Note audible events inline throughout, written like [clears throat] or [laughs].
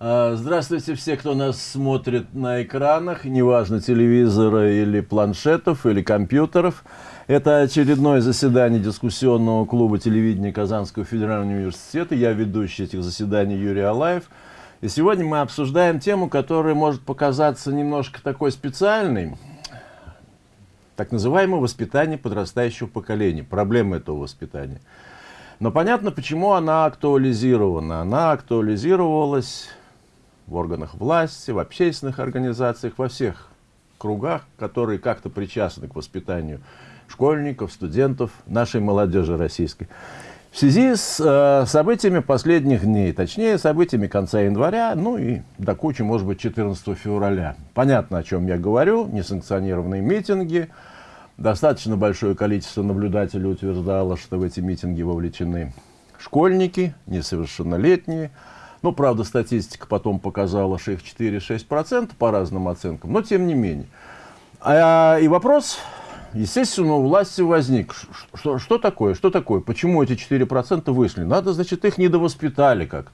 А, здравствуйте все, кто нас смотрит на экранах, неважно телевизора или планшетов, или компьютеров. Это очередное заседание дискуссионного клуба телевидения Казанского федерального университета. Я ведущий этих заседаний Юрий Алаев. И сегодня мы обсуждаем тему, которая может показаться немножко такой специальной. Так называемое воспитание подрастающего поколения, проблема этого воспитания. Но понятно, почему она актуализирована. Она актуализировалась в органах власти, в общественных организациях, во всех кругах, которые как-то причастны к воспитанию школьников, студентов, нашей молодежи российской. В связи с э, событиями последних дней, точнее, событиями конца января, ну и до кучи, может быть, 14 февраля. Понятно, о чем я говорю, несанкционированные митинги. Достаточно большое количество наблюдателей утверждало, что в эти митинги вовлечены школьники, несовершеннолетние, ну, правда, статистика потом показала, что их 4-6% по разным оценкам, но тем не менее. А, и вопрос, естественно, у власти возник. Что, что такое? Что такое? Почему эти 4% вышли? Надо, значит, их недовоспитали как-то.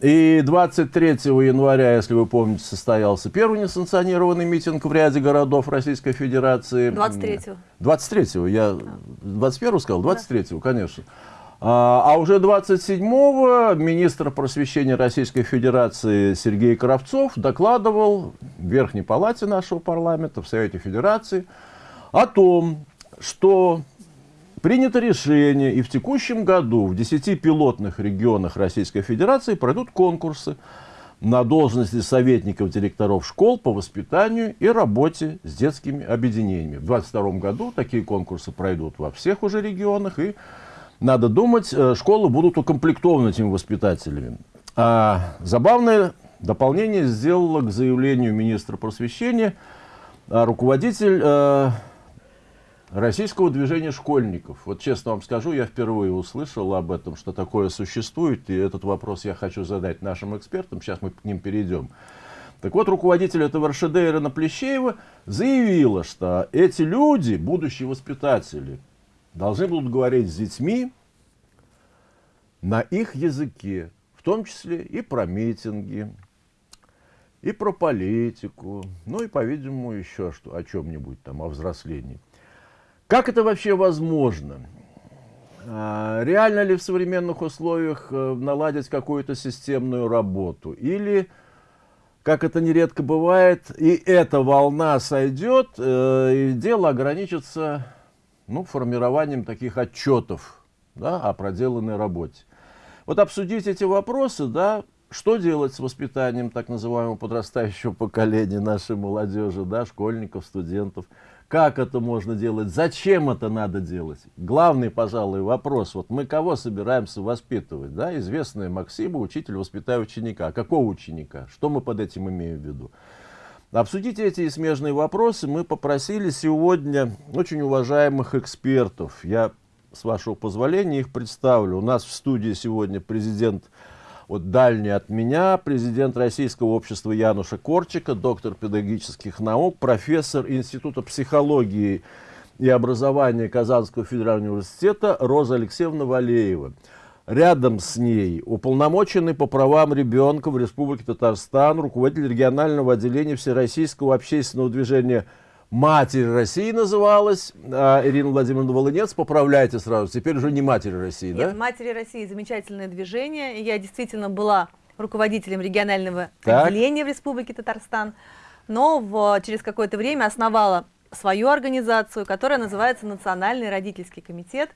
И 23 января, если вы помните, состоялся первый несанкционированный митинг в ряде городов Российской Федерации. 23-го. 23-го, я 21-го сказал? 23-го, конечно. А, а уже 27-го министр просвещения Российской Федерации Сергей Кравцов докладывал в Верхней Палате нашего парламента, в Совете Федерации, о том, что принято решение, и в текущем году в 10 пилотных регионах Российской Федерации пройдут конкурсы на должности советников директоров школ по воспитанию и работе с детскими объединениями. В 2022 году такие конкурсы пройдут во всех уже регионах, и надо думать, э, школы будут укомплектованы этими воспитателями. А забавное дополнение сделала к заявлению министра просвещения а, руководитель э, российского движения школьников. Вот честно вам скажу, я впервые услышал об этом, что такое существует, и этот вопрос я хочу задать нашим экспертам, сейчас мы к ним перейдем. Так вот, руководитель этого РШД Ирина Плещеева заявила, что эти люди, будущие воспитатели, должны будут говорить с детьми на их языке, в том числе и про митинги, и про политику, ну и, по-видимому, еще что, о чем-нибудь там, о взрослении. Как это вообще возможно? А, реально ли в современных условиях э, наладить какую-то системную работу? Или, как это нередко бывает, и эта волна сойдет, э, и дело ограничится ну, формированием таких отчетов да, о проделанной работе. Вот обсудить эти вопросы, да, что делать с воспитанием так называемого подрастающего поколения нашей молодежи, да, школьников, студентов, как это можно делать, зачем это надо делать. Главный, пожалуй, вопрос, вот мы кого собираемся воспитывать, да, известная Максима, учитель, воспитая ученика. Какого ученика? Что мы под этим имеем в виду? Обсудить эти смежные вопросы мы попросили сегодня очень уважаемых экспертов. Я, с вашего позволения, их представлю. У нас в студии сегодня президент, вот дальний от меня, президент Российского общества Януша Корчика, доктор педагогических наук, профессор Института психологии и образования Казанского федерального университета Роза Алексеевна Валеева. Рядом с ней уполномоченный по правам ребенка в Республике Татарстан, руководитель регионального отделения Всероссийского общественного движения «Матери России» называлась, а, Ирина Владимировна Волынец, поправляйте сразу, теперь уже не «Матери России», Нет, да? «Матери России» замечательное движение, я действительно была руководителем регионального так. отделения в Республике Татарстан, но в, через какое-то время основала свою организацию, которая называется Национальный родительский комитет,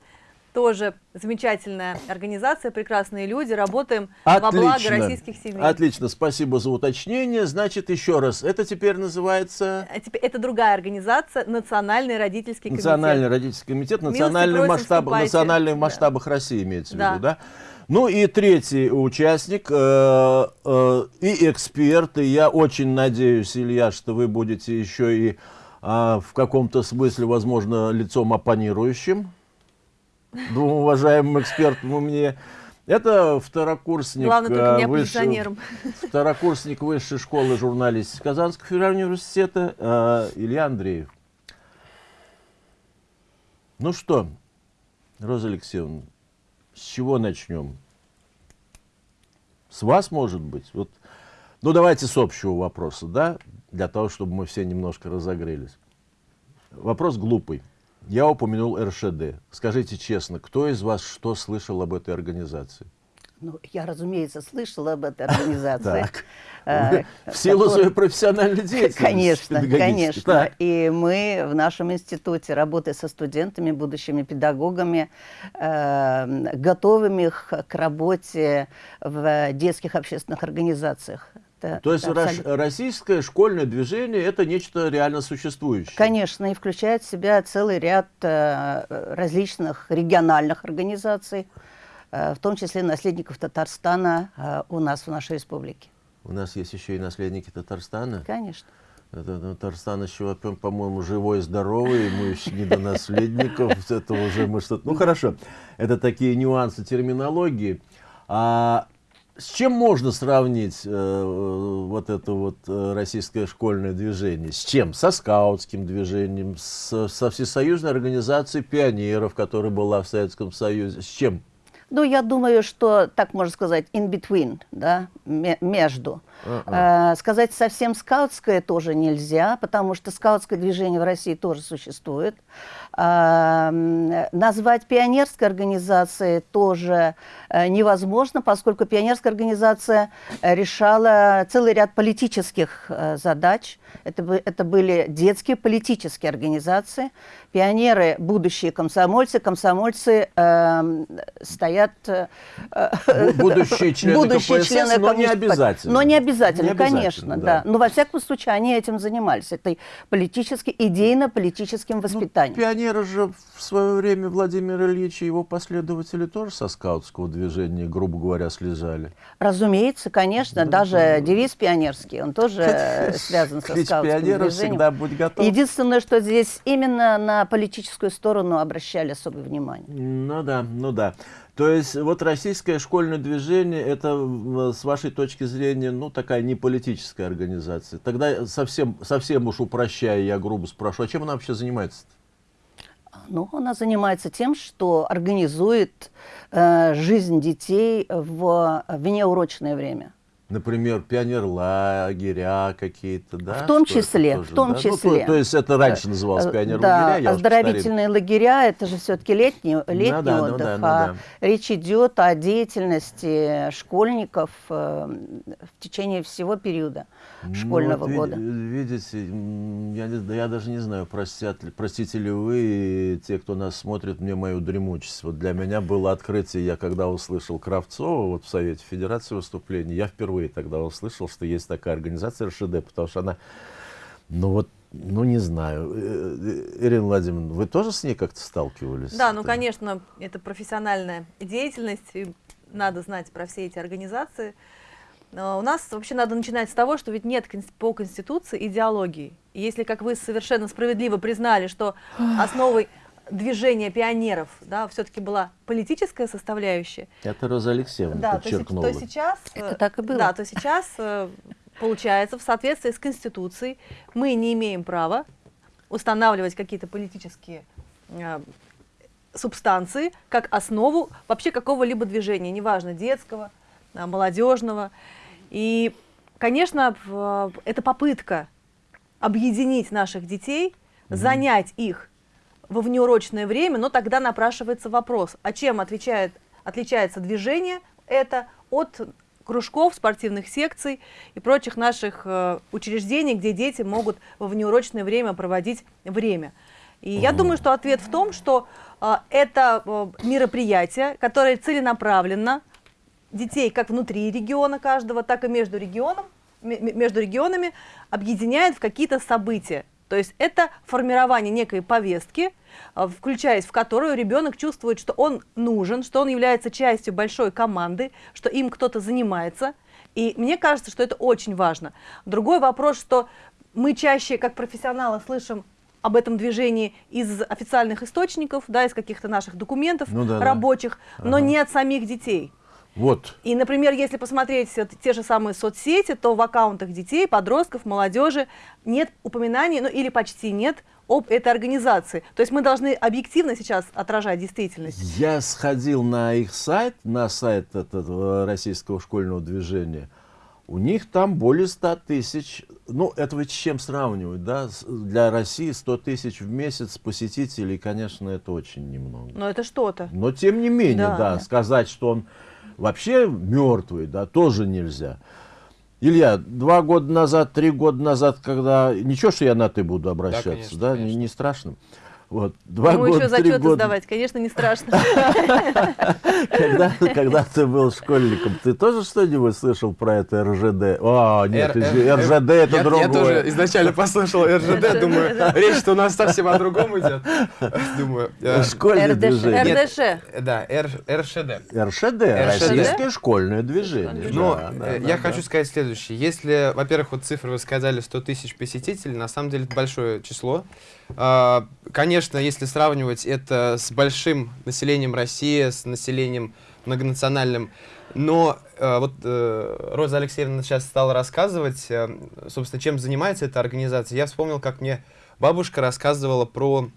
тоже замечательная организация, прекрасные люди, работаем Отлично. во благо российских семей. Отлично, спасибо за уточнение. Значит, еще раз, это теперь называется... Теперь это другая организация, Национальный родительский комитет. Национальный родительский комитет, национальный масштаб, национальный в масштабах да. России имеется да. в виду, да? Ну и третий участник э, э, и эксперт, и я очень надеюсь, Илья, что вы будете еще и э, в каком-то смысле, возможно, лицом оппонирующим двум уважаемым экспертам мне. Это второкурсник, Главное, высший, второкурсник высшей школы журналистики Казанского федерального университета э, Илья Андреев. Ну что, Роза Алексеевна, с чего начнем? С вас, может быть? Вот. Ну, давайте с общего вопроса, да, для того, чтобы мы все немножко разогрелись. Вопрос глупый. Я упомянул РШД. Скажите честно, кто из вас что слышал об этой организации? Ну, я, разумеется, слышала об этой организации. Так. [laughs] А, в силу своей профессиональной деятельности. Конечно, конечно. И мы в нашем институте, работая со студентами, будущими педагогами, э, готовим их к работе в детских общественных организациях. То есть абсолютно... российское школьное движение это нечто реально существующее? Конечно, и включает в себя целый ряд э, различных региональных организаций, Э, в том числе наследников Татарстана э, у нас в нашей республике. У нас есть еще и наследники Татарстана? Конечно. Это, ну, Татарстан еще, по-моему, живой и здоровый, мы еще не до наследников, это уже мы что-то... Ну, хорошо, это такие нюансы терминологии. А с чем можно сравнить э, вот это вот э, российское школьное движение? С чем? Со скаутским движением, с, со всесоюзной организацией пионеров, которая была в Советском Союзе. С чем? Ну, я думаю, что, так можно сказать, in between, да, между. Uh -uh. Э, сказать совсем скаутское тоже нельзя, потому что скаутское движение в России тоже существует. Э, назвать пионерской организацией тоже э, невозможно, поскольку пионерская организация решала целый ряд политических задач. Это, это были детские политические организации. Пионеры – будущие комсомольцы. Комсомольцы э, стоят... Э, будущие [laughs] члены будущие КПСС, члены но не обязательно. Но не обязательно, не обязательно конечно, да. да. Но во всяком случае они этим занимались. Это политически, идейно-политическим ну, воспитанием. Ну, пионеры же в свое время Владимир Ильич и его последователи тоже со скаутского движения, грубо говоря, слезали. Разумеется, конечно. Да, даже да. девиз пионерский, он тоже [laughs] связан со скаутским пионеров движением. всегда будь готов. Единственное, что здесь именно на политическую сторону обращали особое внимание. Ну да, ну да. То есть вот российское школьное движение, это с вашей точки зрения, ну такая не политическая организация. Тогда совсем, совсем уж упрощая, я грубо спрошу, а чем она вообще занимается? -то? Ну, она занимается тем, что организует э, жизнь детей в внеурочное время например, пионерлагеря какие-то, да? В том числе, тоже, в том да? числе. Ну, то, то есть это раньше называлось э, пионерлагеря, да, оздоровительные лагеря, это же все-таки летний, летний ну, да, отдых, ну, да, ну, а да. речь идет о деятельности школьников э, в течение всего периода школьного ну, вот, года. Видите, я, я даже не знаю, простят, простите ли вы, те, кто нас смотрит, мне мою дремучесть. Вот для меня было открытие, я когда услышал Кравцова вот в Совете Федерации выступление, я впервые тогда услышал, что есть такая организация РШД, потому что она, ну вот, ну, не знаю. Э, э, Ирина Владимировна, вы тоже с ней как-то сталкивались? Да, ну, конечно, это профессиональная деятельность, и надо знать про все эти организации. Но у нас вообще надо начинать с того, что ведь нет по Конституции идеологии. И если, как вы совершенно справедливо признали, что основой движения пионеров да, все-таки была политическая составляющая. Это Роза Алексеевна да, подчеркнула. То, то сейчас, Это э, так и было. Да, то сейчас, э, получается, в соответствии с Конституцией мы не имеем права устанавливать какие-то политические э, субстанции как основу вообще какого-либо движения, неважно, детского, молодежного. И, конечно, это попытка объединить наших детей, занять их во внеурочное время, но тогда напрашивается вопрос, а чем отвечает, отличается движение это от кружков, спортивных секций и прочих наших э, учреждений, где дети могут во внеурочное время проводить время. И я думаю, что ответ в том, что э, это э, мероприятие, которое целенаправленно детей как внутри региона каждого, так и между, регионом, между регионами объединяет в какие-то события. То есть это формирование некой повестки, а, включаясь в которую ребенок чувствует, что он нужен, что он является частью большой команды, что им кто-то занимается. И мне кажется, что это очень важно. Другой вопрос, что мы чаще, как профессионалы, слышим об этом движении из официальных источников, да, из каких-то наших документов ну, да, рабочих, да. но ага. не от самих детей. Вот. И, например, если посмотреть те же самые соцсети, то в аккаунтах детей, подростков, молодежи нет упоминаний, ну или почти нет об этой организации. То есть мы должны объективно сейчас отражать действительность. Я сходил на их сайт, на сайт этого российского школьного движения. У них там более 100 тысяч, ну это ведь с чем сравнивать, да? Для России 100 тысяч в месяц посетителей, конечно, это очень немного. Но это что-то. Но тем не менее, да, да, сказать, что он вообще мертвый, да, тоже нельзя. Илья, два года назад, три года назад, когда... Ничего, что я на «ты» буду обращаться, да? Конечно, да? Конечно. Не, не страшно. Вот, два Ему года, еще зачеты года... сдавать, конечно, не страшно. [laughs] когда, когда ты был школьником, ты тоже что-нибудь слышал про это РЖД? А, нет, РЖД это я, другое. Я тоже изначально послушал РЖД, думаю, речь-то у нас совсем о другом идет. Думаю, э, Школьное движение. РДШ. Да, РШД. РШД, Российское школьное движение. Но э, я хочу сказать следующее. Если, во-первых, вот цифры вы сказали 100 тысяч посетителей, на самом деле это большое число. А, конечно, если сравнивать это с большим населением России, с населением многонациональным, но э, вот э, Роза Алексеевна сейчас стала рассказывать, э, собственно, чем занимается эта организация. Я вспомнил, как мне бабушка рассказывала про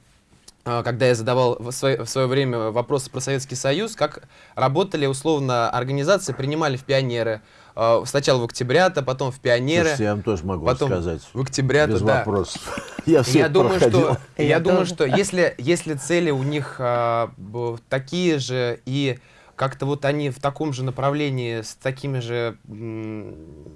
когда я задавал в свое, в свое время вопросы про Советский Союз, как работали условно организации, принимали в пионеры, э, сначала в октябрята, потом в пионеры. Слушайте, я вам тоже могу потом сказать. В октябрята, Без да. вопросов. [laughs] Я, все я думаю, проходил. что, я, я думаю, что если, если цели у них а, такие же и как-то вот они в таком же направлении с такими же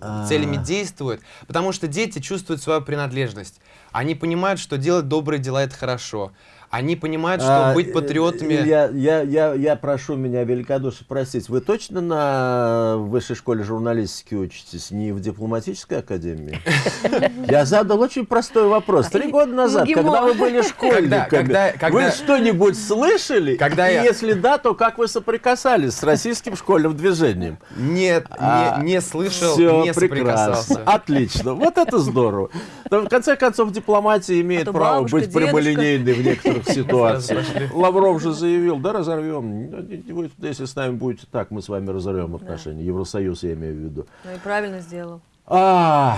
а. целями действуют, потому что дети чувствуют свою принадлежность. Они понимают, что делать добрые дела это хорошо. Они понимают, что а, быть патриотами... Я, я, я, я прошу меня великодушно простить. Вы точно на высшей школе журналистики учитесь, не в дипломатической академии? [laughs] Я задал очень простой вопрос. Три года назад, когда вы были школьниками, вы что-нибудь слышали? И если да, то как вы соприкасались с российским школьным движением? Нет, не а, слышал, не соприкасался. Отлично. Вот это здорово. В конце концов, дипломатия имеет а право быть прямолинейной в некоторых ситуациях. Лавров же заявил, да, разорвем. Вы, если с нами будете так, мы с вами разорвем отношения. Евросоюз я имею в виду. Ну и правильно сделал. А,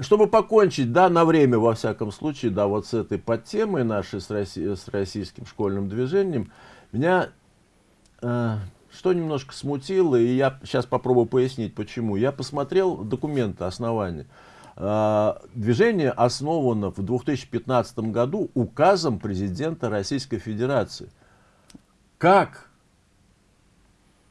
чтобы покончить, да, на время, во всяком случае, да, вот с этой подтемой нашей, с, Росси с российским школьным движением, меня э, что немножко смутило, и я сейчас попробую пояснить, почему. Я посмотрел документы основания. Э, движение основано в 2015 году указом президента Российской Федерации. Как?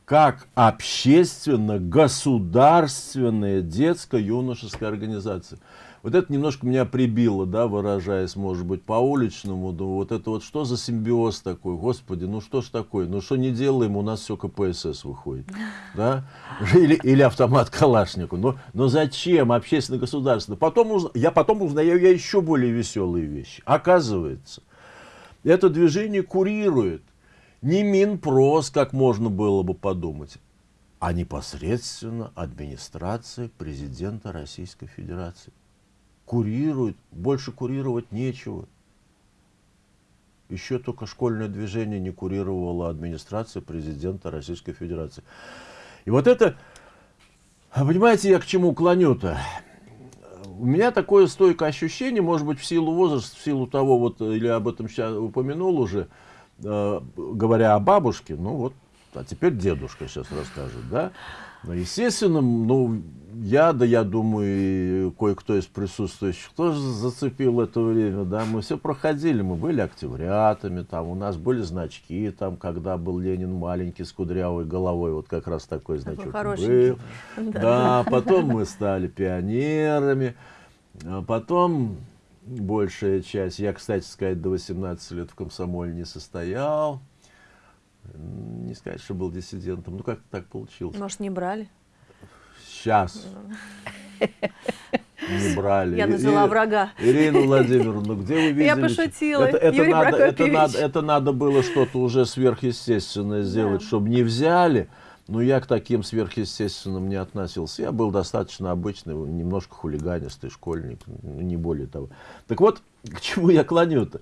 Как общественно-государственная детско-юношеская организация. Вот это немножко меня прибило, да, выражаясь, может быть, по-уличному. Да, вот это вот что за симбиоз такой? Господи, ну что ж такое? Ну что не делаем, у нас все КПСС выходит. Да? Или, или автомат Калашнику. Но, но зачем общественно-государственно? Потом уз... Я потом узнаю я еще более веселые вещи. Оказывается, это движение курирует не Минпрос, как можно было бы подумать, а непосредственно администрация президента Российской Федерации курирует, больше курировать нечего. Еще только школьное движение не курировала администрация президента Российской Федерации. И вот это, понимаете, я к чему клоню-то? У меня такое стойкое ощущение, может быть, в силу возраста, в силу того, вот, или об этом сейчас упомянул уже, э, говоря о бабушке, ну вот, а теперь дедушка сейчас расскажет, да? Ну, естественно, ну, я, да я думаю, и кое-кто из присутствующих тоже зацепил это время, да, мы все проходили, мы были октябрятами, там, у нас были значки, там, когда был Ленин маленький с кудрявой головой, вот как раз такой значок был. Да, потом мы стали пионерами, а потом большая часть, я, кстати сказать, до 18 лет в комсомоле не состоял, не сказать, что был диссидентом, ну как так получилось. Может, не брали? Сейчас. [laughs] Не брали. Я назвала врага. Ирина [laughs] Владимировна, где вы видели? Я пошутила. Это, это, надо, это, надо, это надо было что-то уже сверхъестественное сделать, да. чтобы не взяли. Но я к таким сверхъестественным не относился. Я был достаточно обычный, немножко хулиганистый школьник, не более того. Так вот, к чему я клоню-то?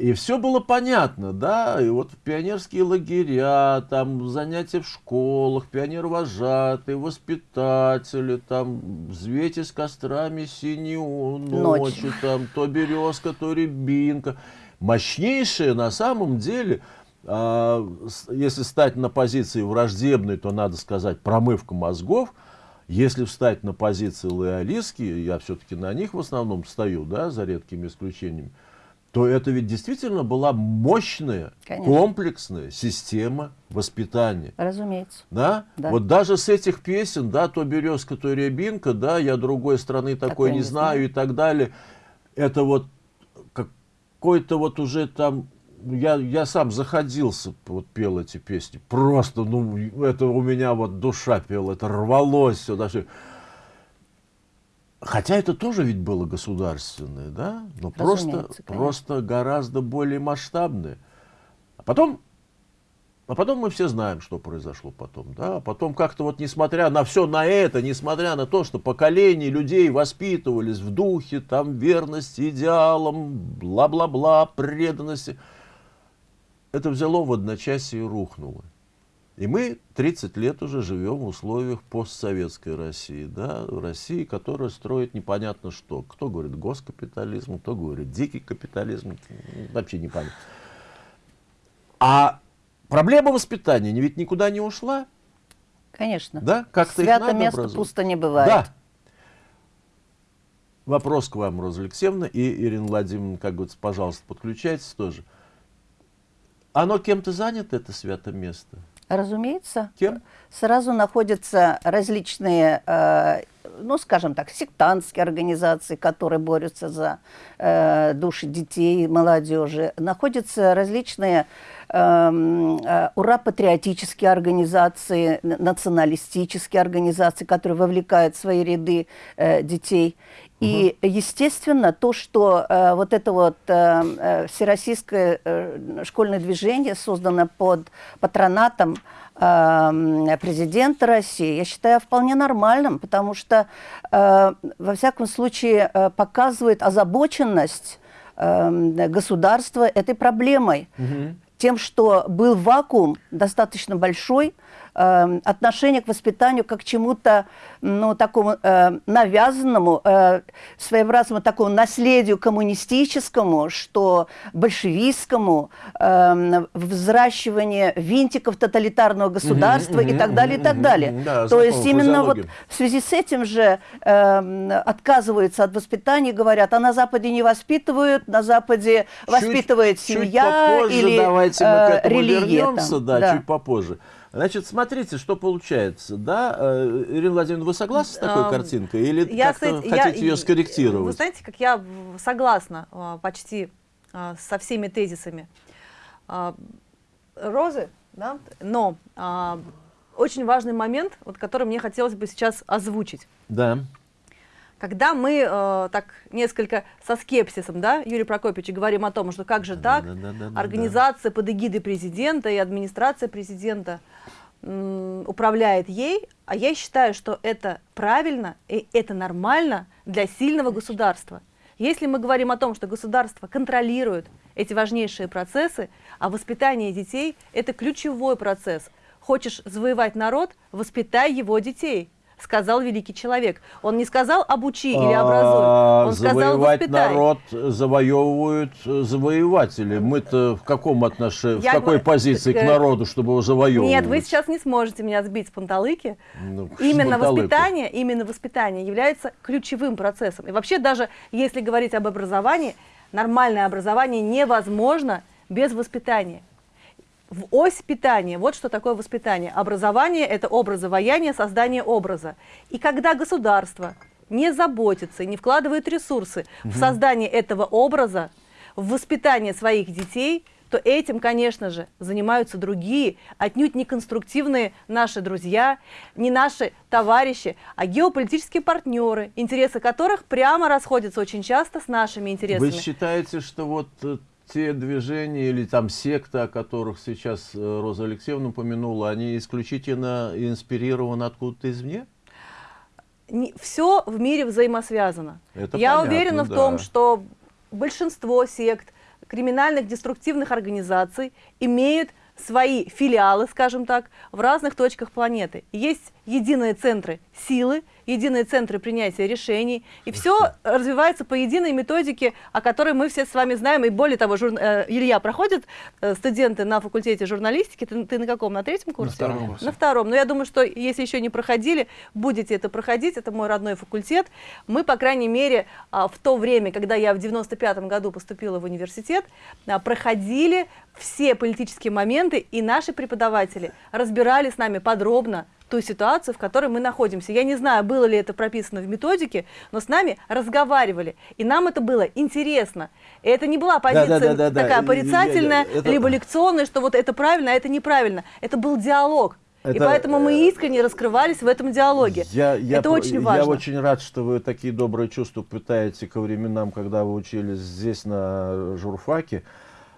И все было понятно, да, и вот пионерские лагеря, там занятия в школах, пионер-вожатые, воспитатели, там взвейте с кострами синюю ночью, Ночь. там то березка, то рябинка. Мощнейшее на самом деле, а, если стать на позиции враждебной, то надо сказать промывка мозгов, если встать на позиции лоялистские, я все-таки на них в основном стою, да, за редкими исключениями, то это ведь действительно была мощная, Конечно. комплексная система воспитания. Разумеется. Да? да? Вот даже с этих песен, да, то березка, то рябинка, да, я другой страны такой, такой не, не знаю, и так далее, это вот какой-то вот уже там, я, я сам заходился, вот пел эти песни, просто, ну, это у меня вот душа пела, это рвалось все, даже Хотя это тоже ведь было государственное, да? Но просто, просто гораздо более масштабное. А потом, а потом мы все знаем, что произошло потом. Да? А потом как-то вот несмотря на все на это, несмотря на то, что поколения людей воспитывались в духе там верности идеалам, бла-бла-бла, преданности, это взяло в одночасье и рухнуло. И мы 30 лет уже живем в условиях постсоветской России, да, России, которая строит непонятно что. Кто говорит госкапитализм, кто говорит дикий капитализм, вообще непонятно. А проблема воспитания ведь никуда не ушла. Конечно. Да, как-то Свято место пусто не бывает. Да. Вопрос к вам, Роза Алексеевна, и Ирина Владимировна, как говорится, пожалуйста, подключайтесь тоже. Оно кем-то занято, это свято место? Разумеется. Кем? Сразу находятся различные, э, ну, скажем так, сектантские организации, которые борются за э, души детей, молодежи. Находятся различные эм, э, ура-патриотические организации, националистические организации, которые вовлекают в свои ряды детей. И, естественно, то, что э, вот это вот э, э, всероссийское э, школьное движение создано под патронатом э, президента России, я считаю вполне нормальным, потому что, э, во всяком случае, э, показывает озабоченность э, государства этой проблемой. Угу. Тем, что был вакуум достаточно большой, э, отношение к воспитанию как к чему-то ну, такому э, навязанному, э, своеобразному такому наследию коммунистическому, что большевистскому, э, взращивание винтиков тоталитарного государства и так далее, и так далее. Да, То есть именно вот в связи с этим же э, отказываются от воспитания, говорят, а на Западе не воспитывают, на Западе чуть, воспитывает семья чуть попозже или давайте мы к этому религия. Вернемся, там. Да, да, чуть попозже. Значит, смотрите, что получается, да? Э, Ирина Владимировна, вы согласны с такой а, картинкой? Или я, кстати, хотите я, ее скорректировать? Вы знаете, как я согласна а, почти со всеми тезисами Розы, да? но очень важный момент, вот, который мне хотелось бы сейчас озвучить. Да. Когда мы э, так несколько со скепсисом, да, Юрий Прокопьевич, говорим о том, что как же так, да, да, да, организация под эгидой президента и администрация президента управляет ей, а я считаю, что это правильно и это нормально для сильного государства. Если мы говорим о том, что государство контролирует эти важнейшие процессы, а воспитание детей – это ключевой процесс. Хочешь завоевать народ – воспитай его детей сказал великий человек. Он не сказал обучи или образуй, он сказал воспитай. народ завоевывают завоеватели. Мы-то в каком отношении, в какой позиции к э, народу, чтобы его завоевывать? Нет, вы сейчас не сможете меня сбить с панталыки. Ну, именно воспитание, именно воспитание является ключевым процессом. И вообще даже если говорить об образовании, нормальное образование невозможно без воспитания в ось питания. Вот что такое воспитание. Образование – это образование, создание образа. И когда государство не заботится, не вкладывает ресурсы угу. в создание этого образа, в воспитание своих детей, то этим, конечно же, занимаются другие, отнюдь не конструктивные наши друзья, не наши товарищи, а геополитические партнеры, интересы которых прямо расходятся очень часто с нашими интересами. Вы считаете, что вот э, те движения или там секты, о которых сейчас э, Роза Алексеевна упомянула, они исключительно инспирированы откуда-то извне? Не, все в мире взаимосвязано. Это Я понятно, уверена да. в том, что большинство сект, криминальных деструктивных организаций имеют свои филиалы, скажем так, в разных точках планеты. Есть единые центры силы, единые центры принятия решений, и все развивается по единой методике, о которой мы все с вами знаем, и более того, жур... Э, Илья, проходит э, студенты на факультете журналистики, ты, ты на каком, на третьем курсе? На втором курсе. На втором, но я думаю, что если еще не проходили, будете это проходить, это мой родной факультет. Мы, по крайней мере, а, в то время, когда я в 95 году поступила в университет, а, проходили все политические моменты, и наши преподаватели разбирали с нами подробно ту ситуацию, в которой мы находимся. Я не знаю, было ли это прописано в методике, но с нами разговаривали, и нам это было интересно. И это не была позиция да, да, да, такая да. порицательная, Я- я- это- либо лекционная, что вот это правильно, а это неправильно. Это был диалог. и Это, поэтому мы э, искренне раскрывались в этом диалоге. Я, я это очень важно. Я очень рад, что вы такие добрые чувства питаете ко временам, когда вы учились здесь на журфаке.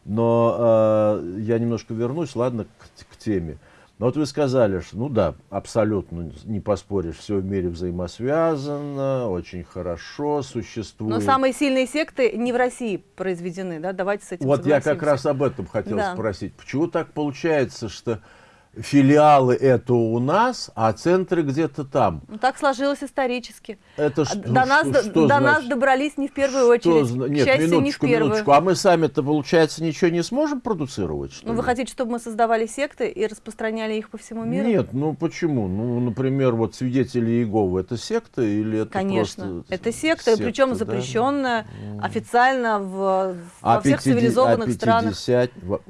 Но э, я немножко вернусь, ладно, к, к теме. Но вот вы сказали, что, ну да, абсолютно не поспоришь, все в мире взаимосвязано, очень хорошо существует. Но самые сильные секты не в России произведены, да? Давайте с этим Вот я как раз об этом хотел Да. спросить. Почему так получается, что филиалы это у нас, а центры где-то там? Ну, так сложилось исторически. Это А что, до нас, что- что до нас значит? добрались не в первую Что очередь. К Нет, счастью, не в минуточку, первую. минуточку. А мы сами-то, получается, ничего не сможем продуцировать, что Ну, вы ли? хотите, чтобы мы создавали секты и распространяли их по всему миру? Нет, ну почему? Ну, например, вот свидетели Иеговы это секта или это Конечно. просто Это секта, причем да? запрещенная официально в, А во всех 50 цивилизованных а странах. 50 во-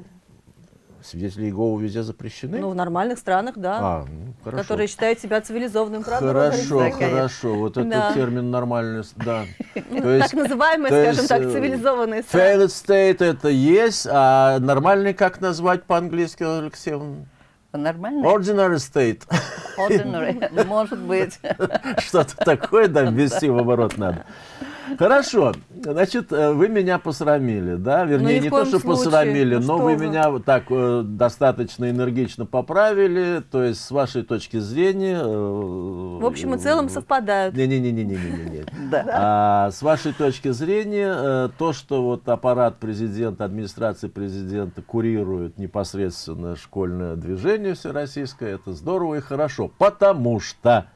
Свидетели Иеговы везде запрещены? Ну, в нормальных странах, да. а, ну, хорошо. которые считают себя цивилизованным. Правда, Хорошо, хорошо. Вот этот Да. термин нормальный, да. Ну, То есть, так называемые, скажем так, э, цивилизованные страны. failed state это есть, а нормальный как назвать по-английски, Алексеевна? Нормально? Ordinary state. Ordinary, может быть. [laughs] Что-то такое, да, ввести в оборот надо. Хорошо, значит, э, вы меня посрамили, да? Вернее, Ну, ни в не то, что случае. посрамили, Ну, но что вы вы. меня вот так э, достаточно энергично поправили. То есть, с вашей точки зрения... э, В общем и целом совпадают. Не-не-не-не-не-не. [laughs] Да. А с вашей точки зрения, то, что вот аппарат президента, администрация президента курирует непосредственно школьное движение всероссийское, это здорово и хорошо, потому что...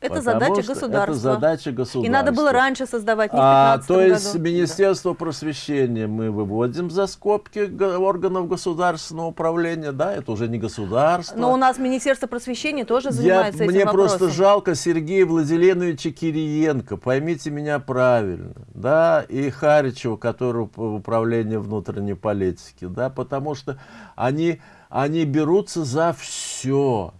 Это задача государства. Это задача государства. И надо было раньше создавать, не в А, 15 то есть году. Министерство просвещения мы выводим за скобки органов государственного управления, да, это уже не государство. Но у нас Министерство просвещения тоже Я, занимается этим мне вопросом. просто жалко Сергея Владиленовича Кириенко, поймите меня правильно, да, и Харичева, который по управлению внутренней политики, да, потому что они, они берутся за все.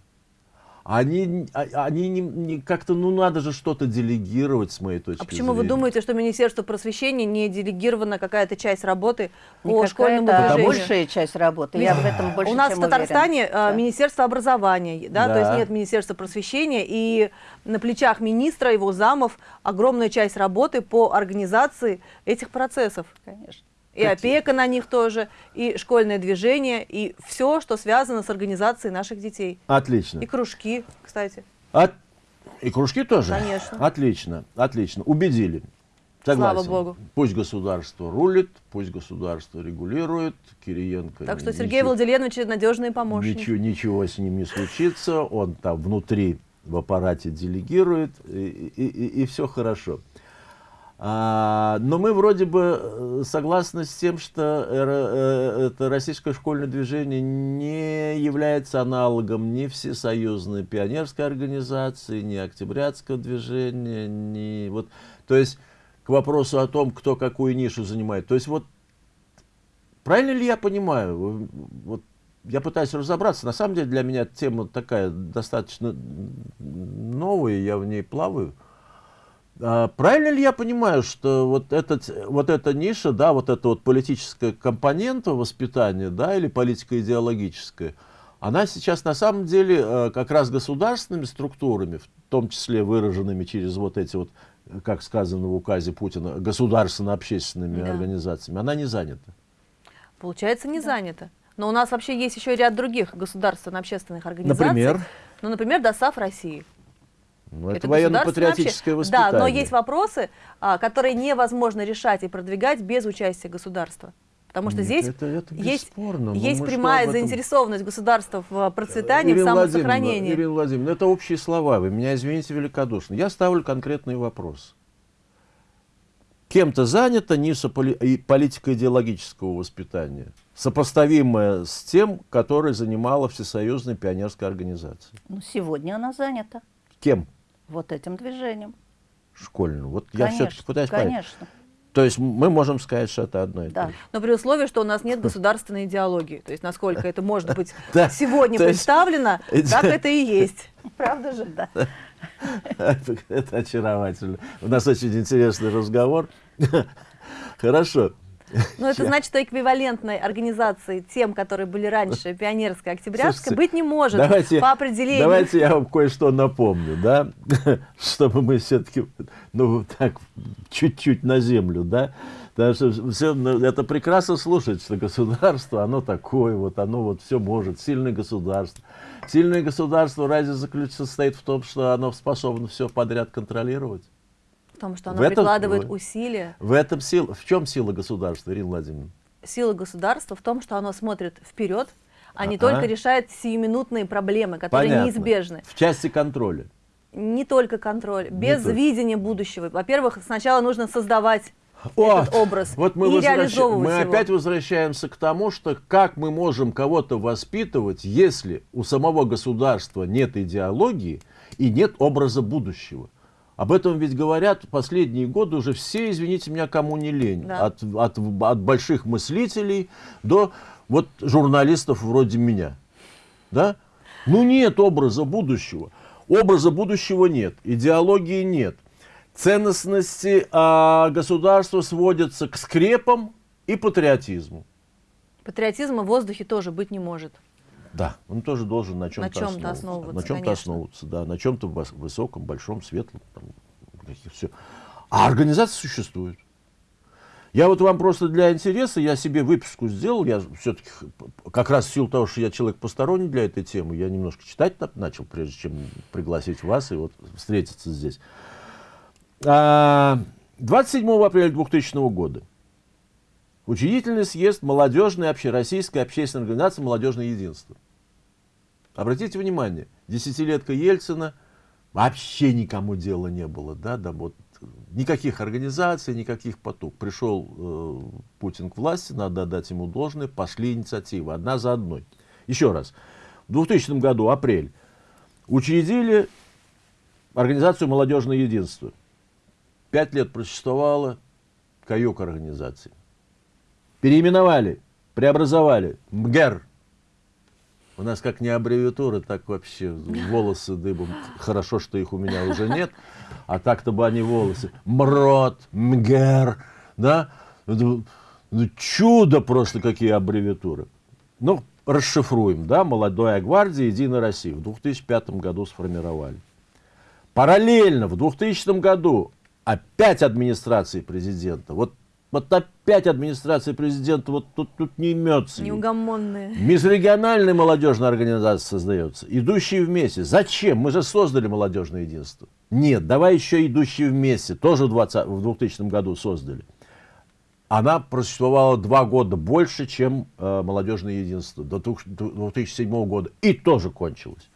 Они, а- они не, не- как-то, ну надо же что-то делегировать с моей точки А почему вы зрения. думаете, что Министерство просвещения не делегирована какая-то часть работы по Никакая, школьному это движению? большая часть работы. Я в этом больше У нас чем в Татарстане уверена. э, Да. Министерство образования, да, то есть Да. нет Министерства просвещения, и на плечах министра, его замов огромная часть работы по организации этих процессов. Конечно. И опека на них тоже, и школьное движение, и все, что связано с организацией наших детей. Отлично. И кружки, кстати. От- И кружки тоже? Конечно. Отлично, отлично. Убедили. Согласен. Слава богу. Пусть государство рулит, пусть государство регулирует. Кириенко. Так что Сергей ничего- Владимирович надежный помощник. Ничего, ничего с ним не случится. Он там внутри в аппарате делегирует, и, и, все хорошо. А, но мы вроде бы э, согласны с тем, что э, это российское школьное движение не является аналогом ни всесоюзной пионерской организации, ни октябрятского движения, ни вот, то есть к вопросу о том, кто какую нишу занимает. То есть вот правильно ли я понимаю? Вот я пытаюсь разобраться. На самом деле для меня тема такая достаточно новая, я в ней плаваю. А, правильно ли я понимаю, что вот, этот, вот эта ниша, да, вот эта вот политическая компонента воспитания, да, или политико-идеологическая, она сейчас на самом деле э, как раз государственными структурами, в том числе выраженными через вот эти вот, как сказано в указе Путина, государственно-общественными Да. организациями, она не занята. Получается, не занято. Но у нас вообще есть еще ряд других государственно-общественных организаций. Например? Ну, например, ДОСАФ России. Ну, это, Это военно-патриотическое воспитание. Да, но есть вопросы, а, которые невозможно решать и продвигать без участия государства. Потому что Нет, здесь это- это есть, есть прямая этом- заинтересованность государства в процветании, в Ирина Владимировна, самосохранении. Ирина Владимировна, это общие слова, вы меня извините великодушно. Я ставлю конкретный вопрос. Кем-то занята ниша политико-идеологического воспитания, сопоставимая с тем, которое занимала Всесоюзная пионерская организация. Ну, сегодня она занята Кем? Вот этим движением. Школьную. Вот я Конечно, все-таки пытаюсь понять. Конечно, То есть мы можем сказать, что это одно и да. то же. Но при условии, что у нас нет [laughs] государственной идеологии. То есть насколько это может быть [laughs] сегодня представлено, [laughs] так это и есть. Правда же? Да. Это, это очаровательно. У нас очень интересный разговор. Хорошо. Но это значит, что эквивалентной организации тем, которые были раньше, пионерской, октябрятской, Слушайте, быть не может Давайте, по определению. давайте я вам кое-что напомню, да, [laughs] чтобы мы все-таки, ну, так, чуть-чуть на землю, да, потому что всё, ну, это прекрасно слушать, что государство, оно такое, вот оно вот все может, сильное государство. Сильное государство разве заключ- состоит в том, что оно способно все подряд контролировать? Потому что В оно этом- прикладывает в- усилия. В этом сила, в чем сила государства, Ирина Владимировна? Сила государства в том, что оно смотрит вперед, а не Ага. только решает сиюминутные проблемы, которые Понятно. неизбежны. В части контроля. Не только контроль, без только. видения будущего. Во-первых, сначала нужно создавать Вот, этот образ Вот мы, и возвраща- реализовывать мы его. опять возвращаемся к тому, что как мы можем кого-то воспитывать, если у самого государства нет идеологии и нет образа будущего. Об этом ведь говорят последние годы уже все, извините меня, кому не лень. Да. От, от, от больших мыслителей до вот журналистов вроде меня. Да? Ну нет образа будущего. Образа будущего нет, идеологии нет. Ценностности а, государства сводятся к скрепам и патриотизму. Патриотизма в воздухе тоже быть не может. Да, он тоже должен на чем-то, чём-то основываться. основываться, На чем-то основываться, да, на чем-то высоком, большом, светлом. Там, всё. А организация существует. Я вот вам просто для интереса, я себе выписку сделал, я все-таки как раз в силу того, что я человек посторонний для этой темы, я немножко читать на- начал, прежде чем пригласить вас и вот встретиться здесь. А, 27 апреля 2000 года учредительный съезд молодежной общероссийской общественной организации «Молодежное единство». Обратите внимание, десятилетка Ельцина вообще никому дела не было, да, да вот никаких организаций, никаких потуг. Пришел э, Путин к власти, надо отдать ему должное, пошли инициативы, одна за одной. Еще раз, в 2000 году, апрель, учредили организацию «Молодежное единство». Пять лет просуществовала каюк организации. Переименовали, преобразовали. МГЕР. У нас как не аббревиатуры, так вообще волосы дыбом. Хорошо, что их у меня уже нет. А так-то бы они волосы. МРОД, МГЕР. Да? Ну, ну, чудо просто, какие аббревиатуры. Ну, расшифруем. Да? Молодая гвардия, Единая Россия. В 2005 году сформировали. Параллельно в 2000 году опять администрации президента. Вот, вот опять администрация президента, вот тут, тут не имется. Неугомонные. Межрегиональная молодежная организация создается, идущие вместе. Зачем? Мы же создали молодежное единство. Нет, давай еще идущие вместе. Тоже в, 20, в 2000 году создали. Она просуществовала два года больше, чем э, молодежное единство, до 2007 года. И тоже кончилось.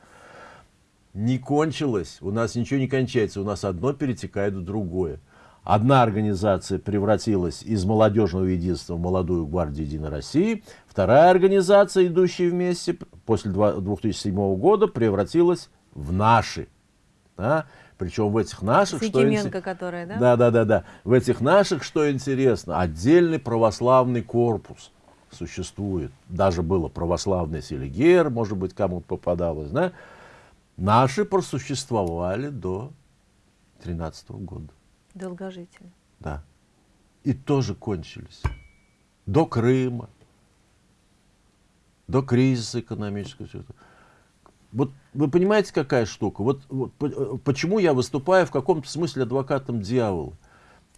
Не кончилось, у нас ничего не кончается, у нас одно перетекает в другое. Одна организация превратилась из молодежного единства в молодую гвардию Единой России, вторая организация, идущая вместе, после 2007 года превратилась в наши. Да? Причем в этих наших, что Якименко, инте- которая, да? да, да, да, да. В этих наших, что интересно, отдельный православный корпус существует. Даже было православный Селигер, может быть, кому-то попадалось, да? Наши просуществовали до 13 года. Долгожители. Да. И тоже кончились. До Крыма, до кризиса экономического. Вот вы понимаете, какая штука? Вот, вот э, почему я выступаю в каком-то смысле адвокатом дьявола?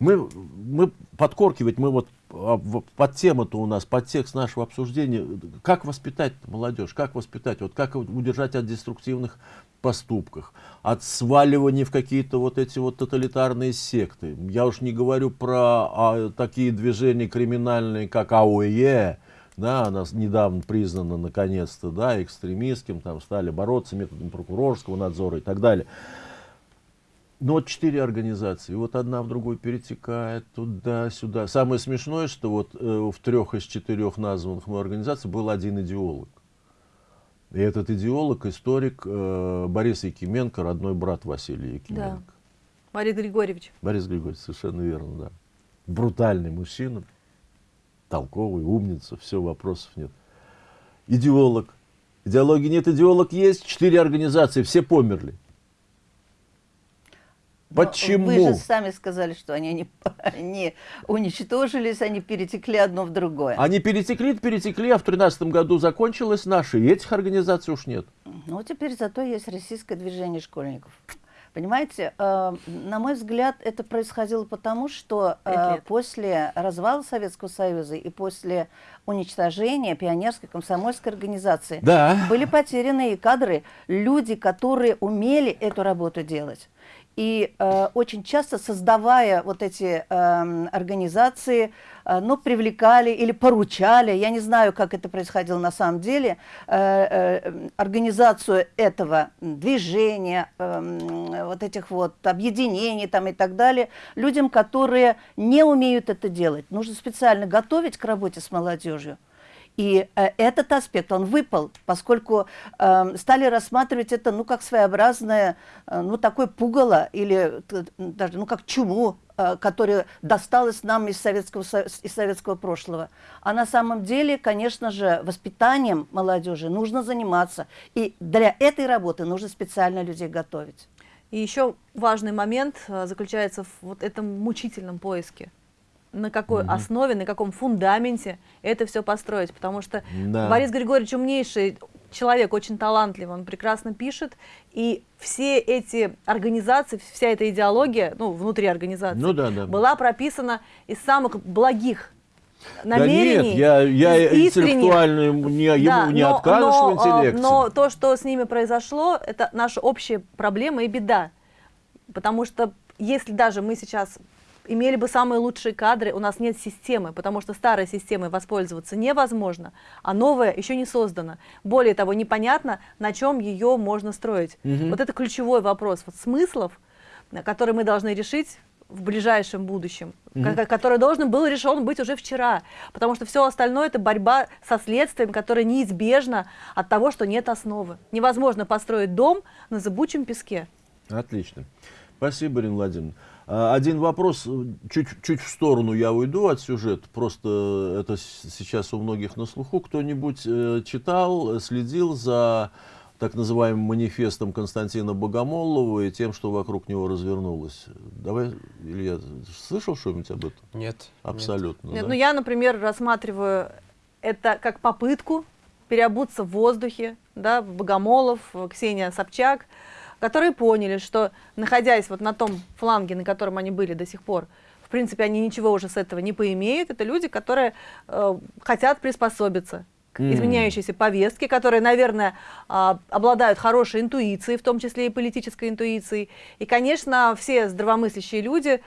Мы, мы подкоркивать, мы вот а, под тему-то у нас, под текст нашего обсуждения, как воспитать молодежь, как воспитать, вот как удержать от деструктивных поступках, от сваливания в какие-то вот эти вот тоталитарные секты. Я уж не говорю про а, такие движения криминальные, как АОЕ, да, она недавно признана наконец-то, да, экстремистским, там стали бороться методом прокурорского надзора и так далее. Но вот четыре организации, вот одна в другую перетекает туда-сюда. Самое смешное, что вот э, в трех из четырех названных мной организаций был один идеолог. И этот идеолог, историк э, Борис Якименко, родной брат Василия Якименко. Да. Борис Григорьевич. Борис Григорьевич, совершенно верно, да. Брутальный мужчина, толковый, умница, все, вопросов нет. Идеолог. Идеологии нет, идеолог есть. Четыре организации, все померли. Почему? Вы же сами сказали, что они не, [laughs] не уничтожились, они перетекли одно в другое. Они перетекли, перетекли, а в 2013 году закончилось наше, и этих организаций уж нет. Ну, теперь зато есть российское движение школьников. Понимаете, э, на мой взгляд, это происходило потому, что э, после развала Советского Союза и после уничтожения пионерской комсомольской организации да. были потеряны и кадры, люди, которые умели эту работу делать. И э, очень часто, создавая вот эти э, организации, э, ну, привлекали или поручали, я не знаю, как это происходило на самом деле, э, э, организацию этого движения, э, вот этих вот объединений там и так далее, людям, которые не умеют это делать. Нужно специально готовить к работе с молодежью. И э, этот аспект, он выпал, поскольку э, стали рассматривать это, ну, как своеобразное, э, ну, такое пугало, или даже, ну, как чуму, э, которое досталось нам из советского, из советского прошлого. А на самом деле, конечно же, воспитанием молодежи нужно заниматься. И для этой работы нужно специально людей готовить. И еще важный момент э, заключается в вот этом мучительном поиске на какой угу. основе, на каком фундаменте это все построить. Потому что да. Борис Григорьевич умнейший человек, очень талантливый, он прекрасно пишет. И все эти организации, вся эта идеология, ну, внутри организации, ну, да, да. была прописана из самых благих намерений. Да нет, я, я интеллектуально не, да, ему не но, отказываешь но, в интеллекте. Но то, что с ними произошло, это наша общая проблема и беда. Потому что если даже мы сейчас имели бы самые лучшие кадры, у нас нет системы, потому что старой системой воспользоваться невозможно, а новая еще не создана. Более того, непонятно, на чем ее можно строить. Угу. Вот это ключевой вопрос вот смыслов, который мы должны решить в ближайшем будущем, угу. который должен был решен быть уже вчера, потому что все остальное это борьба со следствием, которое неизбежно от того, что нет основы. Невозможно построить дом на зыбучем песке. Отлично. Спасибо, Ирина Владимировна. А, один вопрос, чуть, чуть в сторону я уйду от сюжета, просто это сейчас у многих на слуху. Кто-нибудь э, читал, следил за так называемым манифестом Константина Богомолова и тем, что вокруг него развернулось. Давай, Илья, слышал что-нибудь об этом? Нет. Абсолютно. Нет, да? ну я, например, рассматриваю это как попытку переобуться в воздухе, да, Богомолов, Ксения Собчак, которые поняли, что находясь вот на том фланге, на котором они были до сих пор, в принципе, они ничего уже с этого не поимеют. Это люди, которые э, хотят приспособиться к изменяющейся повестке, которые, наверное, а, обладают хорошей интуицией, в том числе и политической интуицией. И, конечно, все здравомыслящие люди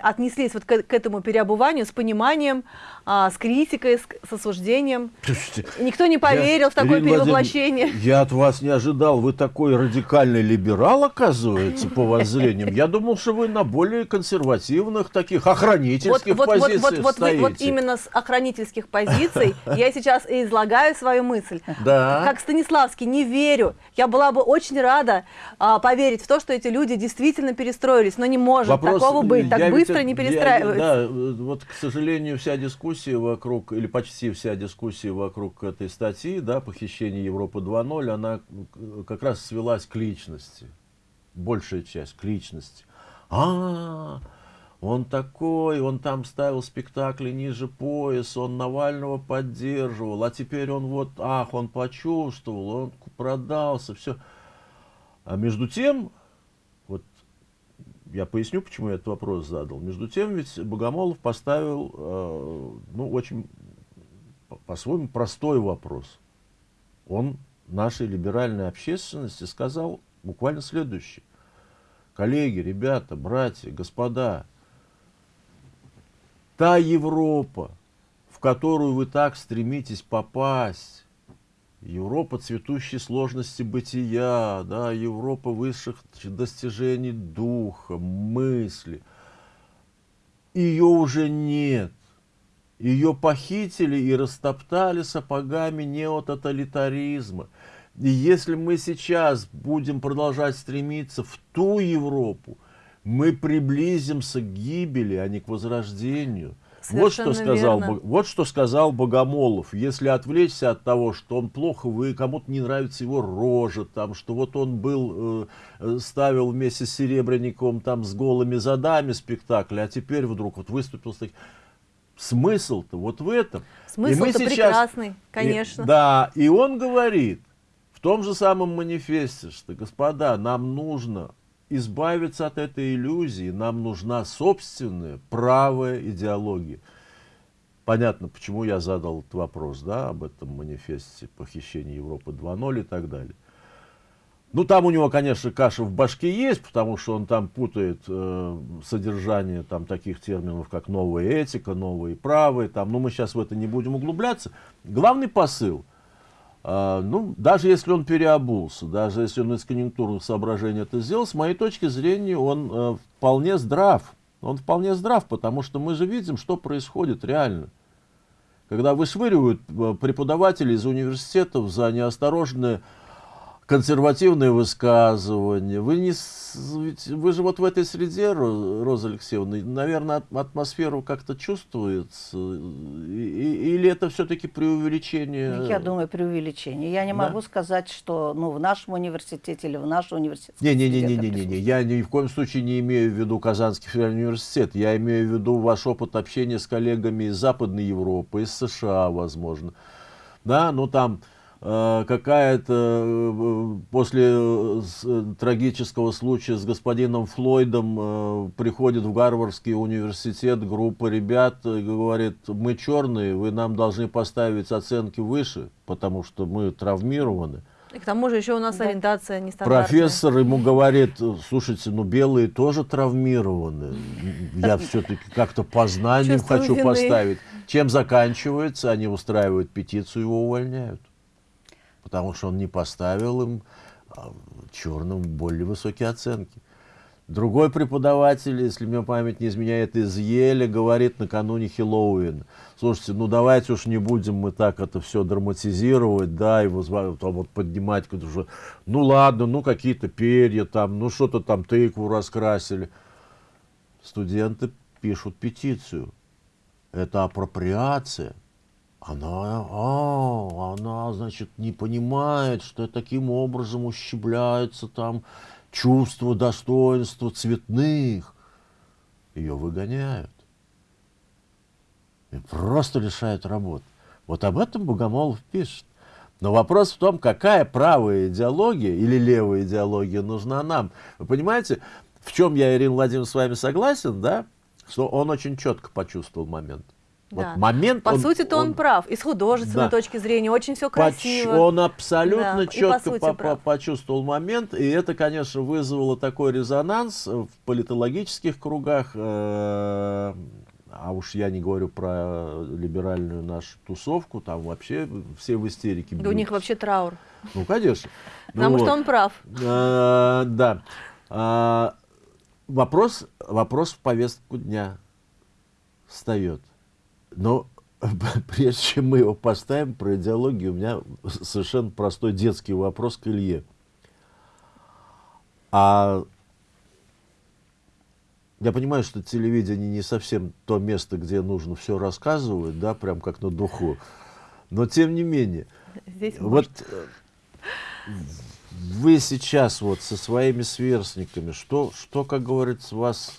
отнеслись вот к, к этому переобуванию с пониманием, а, с критикой, с, с осуждением. Слушайте, Никто не поверил я, в такое Ирина перевоплощение. Я от вас не ожидал. Вы такой радикальный либерал, оказывается, по воззрениям. Я думал, что вы на более консервативных, таких охранительских вот, позициях вот, вот, вот, вот именно с охранительских позиций я сейчас и излагаю свою мысль. Да. Как Станиславский, не верю. Я была бы очень рада а, поверить в то, что эти люди действительно перестроились, но не может Вопрос, такого быть. Так быстро не перестраиваются. Я, да, вот, к сожалению, вся дискуссия вокруг, или почти вся дискуссия вокруг этой статьи, да, похищение Европы 2.0, она как раз свелась к личности. Большая часть к личности. А, -а, -а он такой, он там ставил спектакли ниже пояса, он Навального поддерживал, а теперь он вот, ах, он почувствовал, он продался, все. А между тем, я поясню, почему я этот вопрос задал. Между тем, ведь Богомолов поставил, э, ну, очень, по-своему, простой вопрос. Он нашей либеральной общественности сказал буквально следующее. Коллеги, ребята, братья, господа, та Европа, в которую вы так стремитесь попасть, Европа цветущей сложности бытия, да, Европа высших достижений духа, мысли. Ее уже нет. Ее похитили и растоптали сапогами неототалитаризма. И если мы сейчас будем продолжать стремиться в ту Европу, мы приблизимся к гибели, а не к возрождению. Вот что, сказал, верно. вот что сказал Богомолов. Если отвлечься от того, что он плохо вы, кому-то не нравится его рожа, там, что вот он был, э, ставил вместе с Серебренниковым там с голыми задами спектакль, а теперь вдруг вот выступил с таким... Смысл-то вот в этом. Смысл-то сейчас... прекрасный, конечно. И, да, и он говорит в том же самом манифесте, что, господа, нам нужно избавиться от этой иллюзии, нам нужна собственная правая идеология. Понятно, почему я задал этот вопрос, да, об этом манифесте похищения Европы 2.0 и так далее. Ну, там у него, конечно, каша в башке есть, потому что он там путает э, содержание там, таких терминов, как новая этика, новые правые. Там, ну, мы сейчас в это не будем углубляться. Главный посыл – ну, даже если он переобулся, даже если он из конъюнктурных соображений это сделал, с моей точки зрения, он э, вполне здрав. Он вполне здрав, потому что мы же видим, что происходит реально. Когда вышвыривают э, преподавателей из университетов за неосторожное консервативные высказывания. Вы, не, вы же вот в этой среде, Роза Алексеевна, наверное, атмосферу как-то чувствуется? Или это все-таки преувеличение? Я думаю, преувеличение. Я не да? могу сказать, что ну, в нашем университете или в нашем университете. Не-не-не, не, я ни в коем случае не имею в виду Казанский федеральный университет. Я имею в виду ваш опыт общения с коллегами из Западной Европы, из США, возможно. Да, ну там какая-то э, после э, трагического случая с господином Флойдом приходит в Гарвардский университет группа ребят и говорит, мы черные, вы нам должны поставить оценки выше, потому что мы травмированы. И к тому же еще у нас да. ориентация нестандартная. Профессор ему говорит, слушайте, ну белые тоже травмированы. Я все-таки как-то по знаниям хочу поставить. Чем заканчивается? Они устраивают петицию, его увольняют потому что он не поставил им а, черным более высокие оценки. Другой преподаватель, если мне память не изменяет, из Еля, говорит накануне Хэллоуина. Слушайте, ну давайте уж не будем мы так это все драматизировать, да, и там вот поднимать, что, ну ладно, ну какие-то перья там, ну что-то там тыкву раскрасили. Студенты пишут петицию. Это апроприация она, а, она, значит, не понимает, что таким образом ущемляется там чувство достоинства цветных. Ее выгоняют. И просто лишают работы. Вот об этом Богомолов пишет. Но вопрос в том, какая правая идеология или левая идеология нужна нам. Вы понимаете, в чем я, Ирина Владимировна, с вами согласен, да? Что он очень четко почувствовал момент. Да. Вот момент. По он, сути-то он, он прав. И с художественной да. точки зрения очень все красиво. Поч он абсолютно да. четко по по почувствовал момент. И это, конечно, вызвало такой резонанс в политологических кругах. Э а уж я не говорю про либеральную нашу тусовку, там вообще все в истерике. Да у них вообще траур. Ну, конечно. [laughs] Потому ну, что вот. он прав. А, да. А, вопрос, вопрос в повестку дня встает. Но [laughs] прежде чем мы его поставим про идеологию, у меня совершенно простой детский вопрос к Илье. А я понимаю, что телевидение не совсем то место, где нужно все рассказывать, да, прям как на духу. Но тем не менее, Здесь вот э, вы сейчас вот со своими сверстниками, что, что, как говорится, вас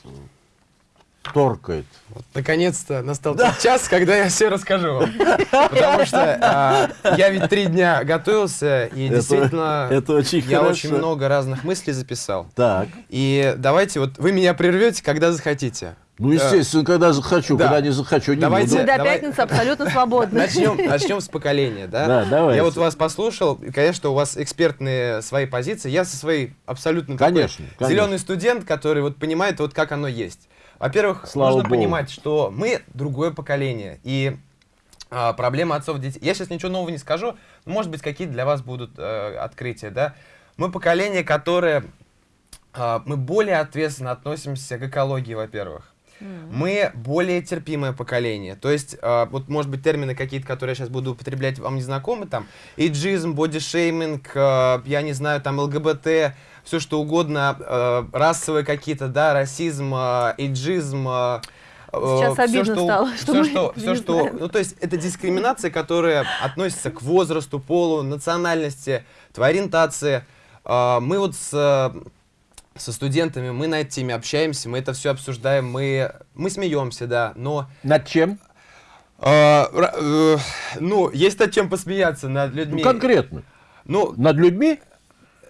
торкает. Вот, наконец-то настал тот час, когда я все расскажу вам. [laughs] Потому что а, я ведь три дня готовился, и Это- действительно это очень я хорошо. очень много разных мыслей записал. Так. И давайте, вот вы меня прервете, когда захотите. Ну, естественно, когда захочу, да. когда не захочу, не Давайте- буду. давай- пятницы абсолютно свободны. Начнем, начнем с поколения, да? Да, давайте. Я вот вас послушал, и, конечно, у вас экспертные свои позиции. Я со своей абсолютно конечно. зеленый студент, который вот понимает, вот как оно есть. Во-первых, нужно Богу. понимать, что мы другое поколение. И а, проблема отцов детей. Я сейчас ничего нового не скажу, но, может быть, какие-то для вас будут э, открытия, да? Мы поколение, которое а, мы более ответственно относимся к экологии, во-первых. Мы более терпимое поколение. То есть, а, вот, может быть, термины какие-то, которые я сейчас буду употреблять, вам не знакомы, там, эйджизм, бодишейминг, а, я не знаю, там, ЛГБТ, все что угодно, а, расовые какие-то, да, расизм, а, эйджизм, а, Сейчас обидно что, стало, что мы что, не всё, что, знаем. ну, то есть, это дискриминация, которая относится к возрасту, полу, национальности, твоей ориентации. А, мы вот с со студентами, мы на этой теме общаемся, мы это все обсуждаем, мы, мы смеемся, да, но... Над чем? ра- э, ну, есть над чем посмеяться, над Ну, людьми. конкретно. Ну, Над людьми?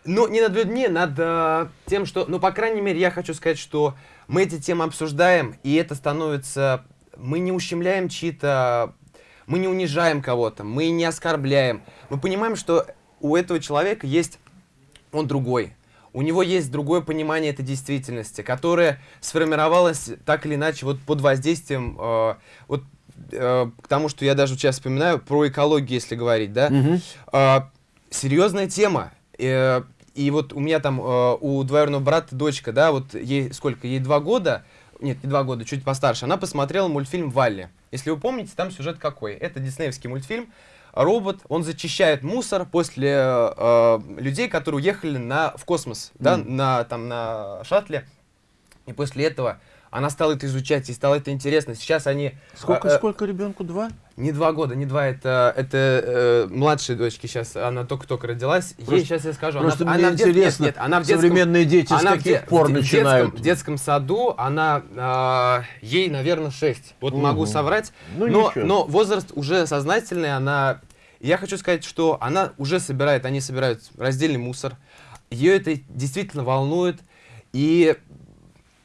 Ну, не над людьми, над э, тем, что... Ну, по крайней мере, я хочу сказать, что мы эти темы обсуждаем, и это становится... Мы не ущемляем чьи-то... Мы не унижаем кого-то, мы не оскорбляем. Мы понимаем, что у этого человека есть... Он другой. У него есть другое понимание этой действительности, которое сформировалось так или иначе вот под воздействием... э, вот э, к тому, что я даже сейчас вспоминаю, про экологию, если говорить, да? А, серьезная тема. Э, и вот у меня там, э, у двоюродного брата дочка, да, вот ей сколько, ей два года, нет, не два года, чуть постарше, она посмотрела мультфильм «Валли». Если вы помните, там сюжет какой? Это диснеевский мультфильм. Робот, он зачищает мусор после э, людей, которые уехали на, в космос, да, на, там, на шаттле. И после этого она стала это изучать, и стало это интересно. Сейчас они... Сколько, э, э, сколько ребенку? Два? не два года, не два, это, это э, младшей дочки сейчас, она только-только родилась. Ей Просто- сейчас я скажу, Просто она, мне она в дет- нет, интересно, нет, она в детском, современные дети с она в каких де- пор в де- в начинают? детском, в детском саду, она, а, ей, наверное, 6. Вот могу Мгм. соврать. Ну, но, ничего. но возраст уже сознательный, она... Я хочу сказать, что она уже собирает, они собирают раздельный мусор. Ее это действительно волнует. И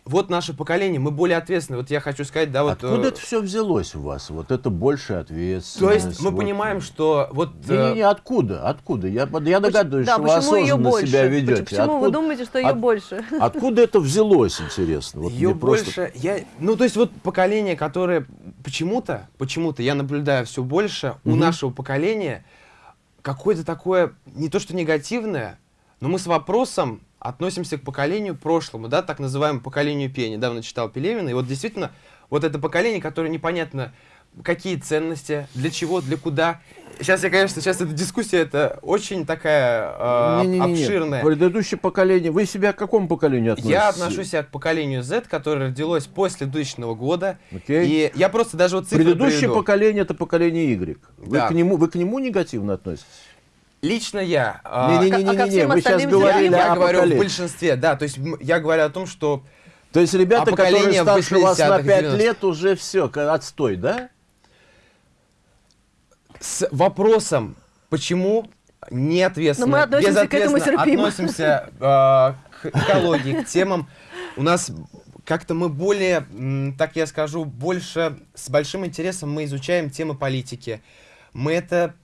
вот наше поколение, мы более ответственны. Вот я хочу сказать, да, вот... Откуда э, это все взялось у вас? Вот это большая То ответственность. есть мы вот. понимаем, что вот... э, Не-не-не, откуда? Откуда? Я, под- я догадываюсь, Да, что вы почему ее осознанно больше? себя ведете. Почему вы Откуда- думаете, что ее от- больше? [laughs] Откуда это взялось, интересно? Вот Ее мне просто- больше, я, ну то есть вот поколение, которое почему-то, почему-то я наблюдаю все больше у Мгм. нашего поколения какое-то такое не то что негативное, но мы с вопросом относимся к поколению прошлому, да, так называемому поколению Пи. Я недавно читал Пелевина, и вот действительно вот это поколение, которое непонятно какие ценности, для чего, для куда. Сейчас я, конечно, сейчас эта дискуссия это очень такая э, Не-не-не-не. обширная. Предыдущее поколение. Вы себя к какому поколению относитесь? Я отношусь к поколению Z, которое родилось после 2000 года. Окей. И я просто даже вот цифры Предыдущее приведу. поколение это поколение Y. Вы, Да. к нему, вы к нему негативно относитесь? Лично я. а, Не-не-не, всем вы сейчас остальным я, говорили я говорю в большинстве, да, то есть я говорю о том, что То есть ребята, А поколение которые старше вас на 80-х, 5 90-х. лет, уже все, отстой, да? с вопросом, почему неответственно, Но мы относимся к этому безответственно терпимо. относимся а, к экологии, к темам, у нас как-то мы более, так я скажу, больше с большим интересом мы изучаем темы политики. Мы это,